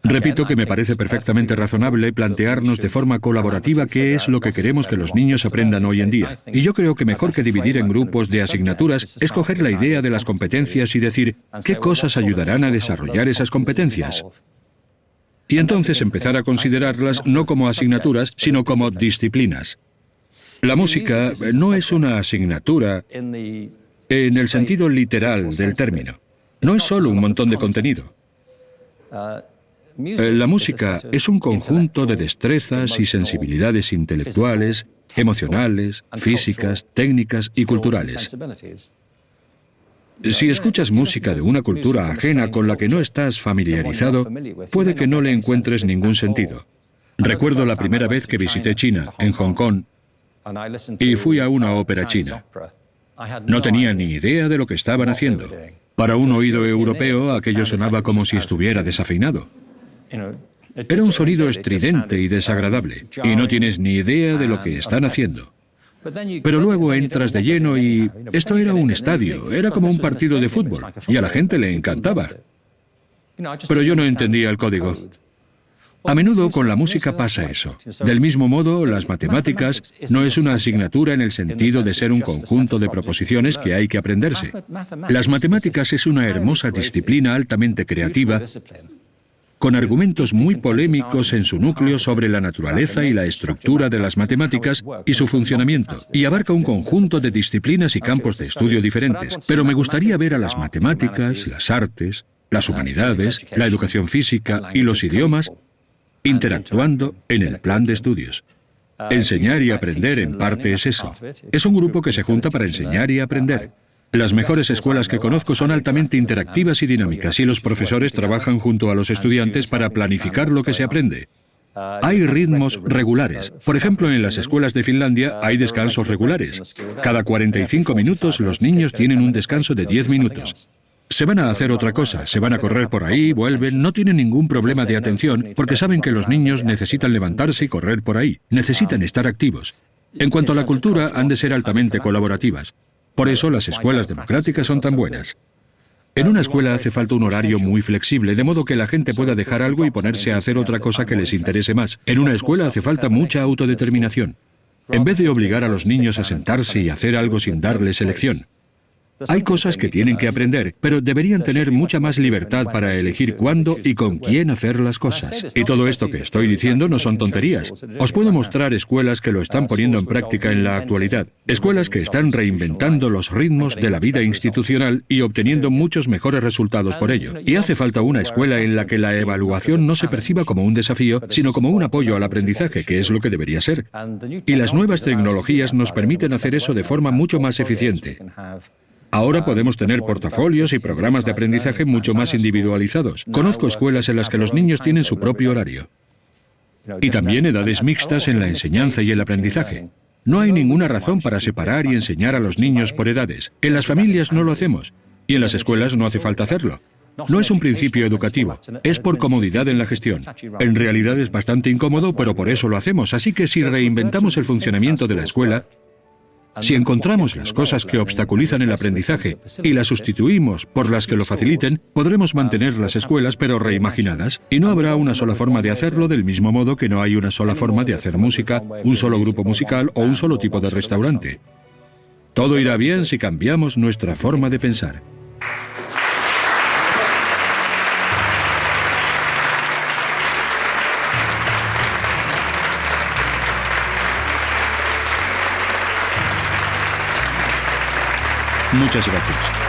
Repito que me parece perfectamente razonable plantearnos de forma colaborativa qué es lo que queremos que los niños aprendan hoy en día. Y yo creo que mejor que dividir en grupos de asignaturas es coger la idea de las competencias y decir qué cosas ayudarán a desarrollar esas competencias. Y entonces empezar a considerarlas no como asignaturas, sino como disciplinas. La música no es una asignatura en el sentido literal del término. No es solo un montón de contenido. Eh, la música es un conjunto de destrezas y sensibilidades intelectuales, emocionales, físicas, técnicas y culturales. Si escuchas música de una cultura ajena con la que no estás familiarizado, puede que no le encuentres ningún sentido. Recuerdo la primera vez que visité China, en Hong Kong, y fui a una ópera china. No tenía ni idea de lo que estaban haciendo. Para un oído europeo, aquello sonaba como si estuviera desafinado. Era un sonido estridente y desagradable, y no tienes ni idea de lo que están haciendo. Pero luego entras de lleno y esto era un estadio, era como un partido de fútbol, y a la gente le encantaba. Pero yo no entendía el código. A menudo con la música pasa eso. Del mismo modo, las matemáticas no es una asignatura en el sentido de ser un conjunto de proposiciones que hay que aprenderse. Las matemáticas es una hermosa disciplina altamente creativa con argumentos muy polémicos en su núcleo sobre la naturaleza y la estructura de las matemáticas y su funcionamiento, y abarca un conjunto de disciplinas y campos de estudio diferentes. Pero me gustaría ver a las matemáticas, las artes, las humanidades, la educación física y los idiomas interactuando en el plan de estudios. Enseñar y aprender en parte es eso. Es un grupo que se junta para enseñar y aprender. Las mejores escuelas que conozco son altamente interactivas y dinámicas y los profesores trabajan junto a los estudiantes para planificar lo que se aprende. Hay ritmos regulares. Por ejemplo, en las escuelas de Finlandia hay descansos regulares. Cada 45 minutos los niños tienen un descanso de 10 minutos. Se van a hacer otra cosa, se van a correr por ahí, vuelven, no tienen ningún problema de atención porque saben que los niños necesitan levantarse y correr por ahí, necesitan estar activos. En cuanto a la cultura, han de ser altamente colaborativas. Por eso las escuelas democráticas son tan buenas. En una escuela hace falta un horario muy flexible, de modo que la gente pueda dejar algo y ponerse a hacer otra cosa que les interese más. En una escuela hace falta mucha autodeterminación. En vez de obligar a los niños a sentarse y hacer algo sin darles elección. Hay cosas que tienen que aprender, pero deberían tener mucha más libertad para elegir cuándo y con quién hacer las cosas. Y todo esto que estoy diciendo no son tonterías. Os puedo mostrar escuelas que lo están poniendo en práctica en la actualidad. Escuelas que están reinventando los ritmos de la vida institucional y obteniendo muchos mejores resultados por ello. Y hace falta una escuela en la que la evaluación no se perciba como un desafío, sino como un apoyo al aprendizaje, que es lo que debería ser. Y las nuevas tecnologías nos permiten hacer eso de forma mucho más eficiente. Ahora podemos tener portafolios y programas de aprendizaje mucho más individualizados. Conozco escuelas en las que los niños tienen su propio horario. Y también edades mixtas en la enseñanza y el aprendizaje. No hay ninguna razón para separar y enseñar a los niños por edades. En las familias no lo hacemos. Y en las escuelas no hace falta hacerlo. No es un principio educativo, es por comodidad en la gestión. En realidad es bastante incómodo, pero por eso lo hacemos. Así que si reinventamos el funcionamiento de la escuela, si encontramos las cosas que obstaculizan el aprendizaje y las sustituimos por las que lo faciliten, podremos mantener las escuelas pero reimaginadas, y no habrá una sola forma de hacerlo del mismo modo que no hay una sola forma de hacer música, un solo grupo musical o un solo tipo de restaurante. Todo irá bien si cambiamos nuestra forma de pensar. Muchas gracias.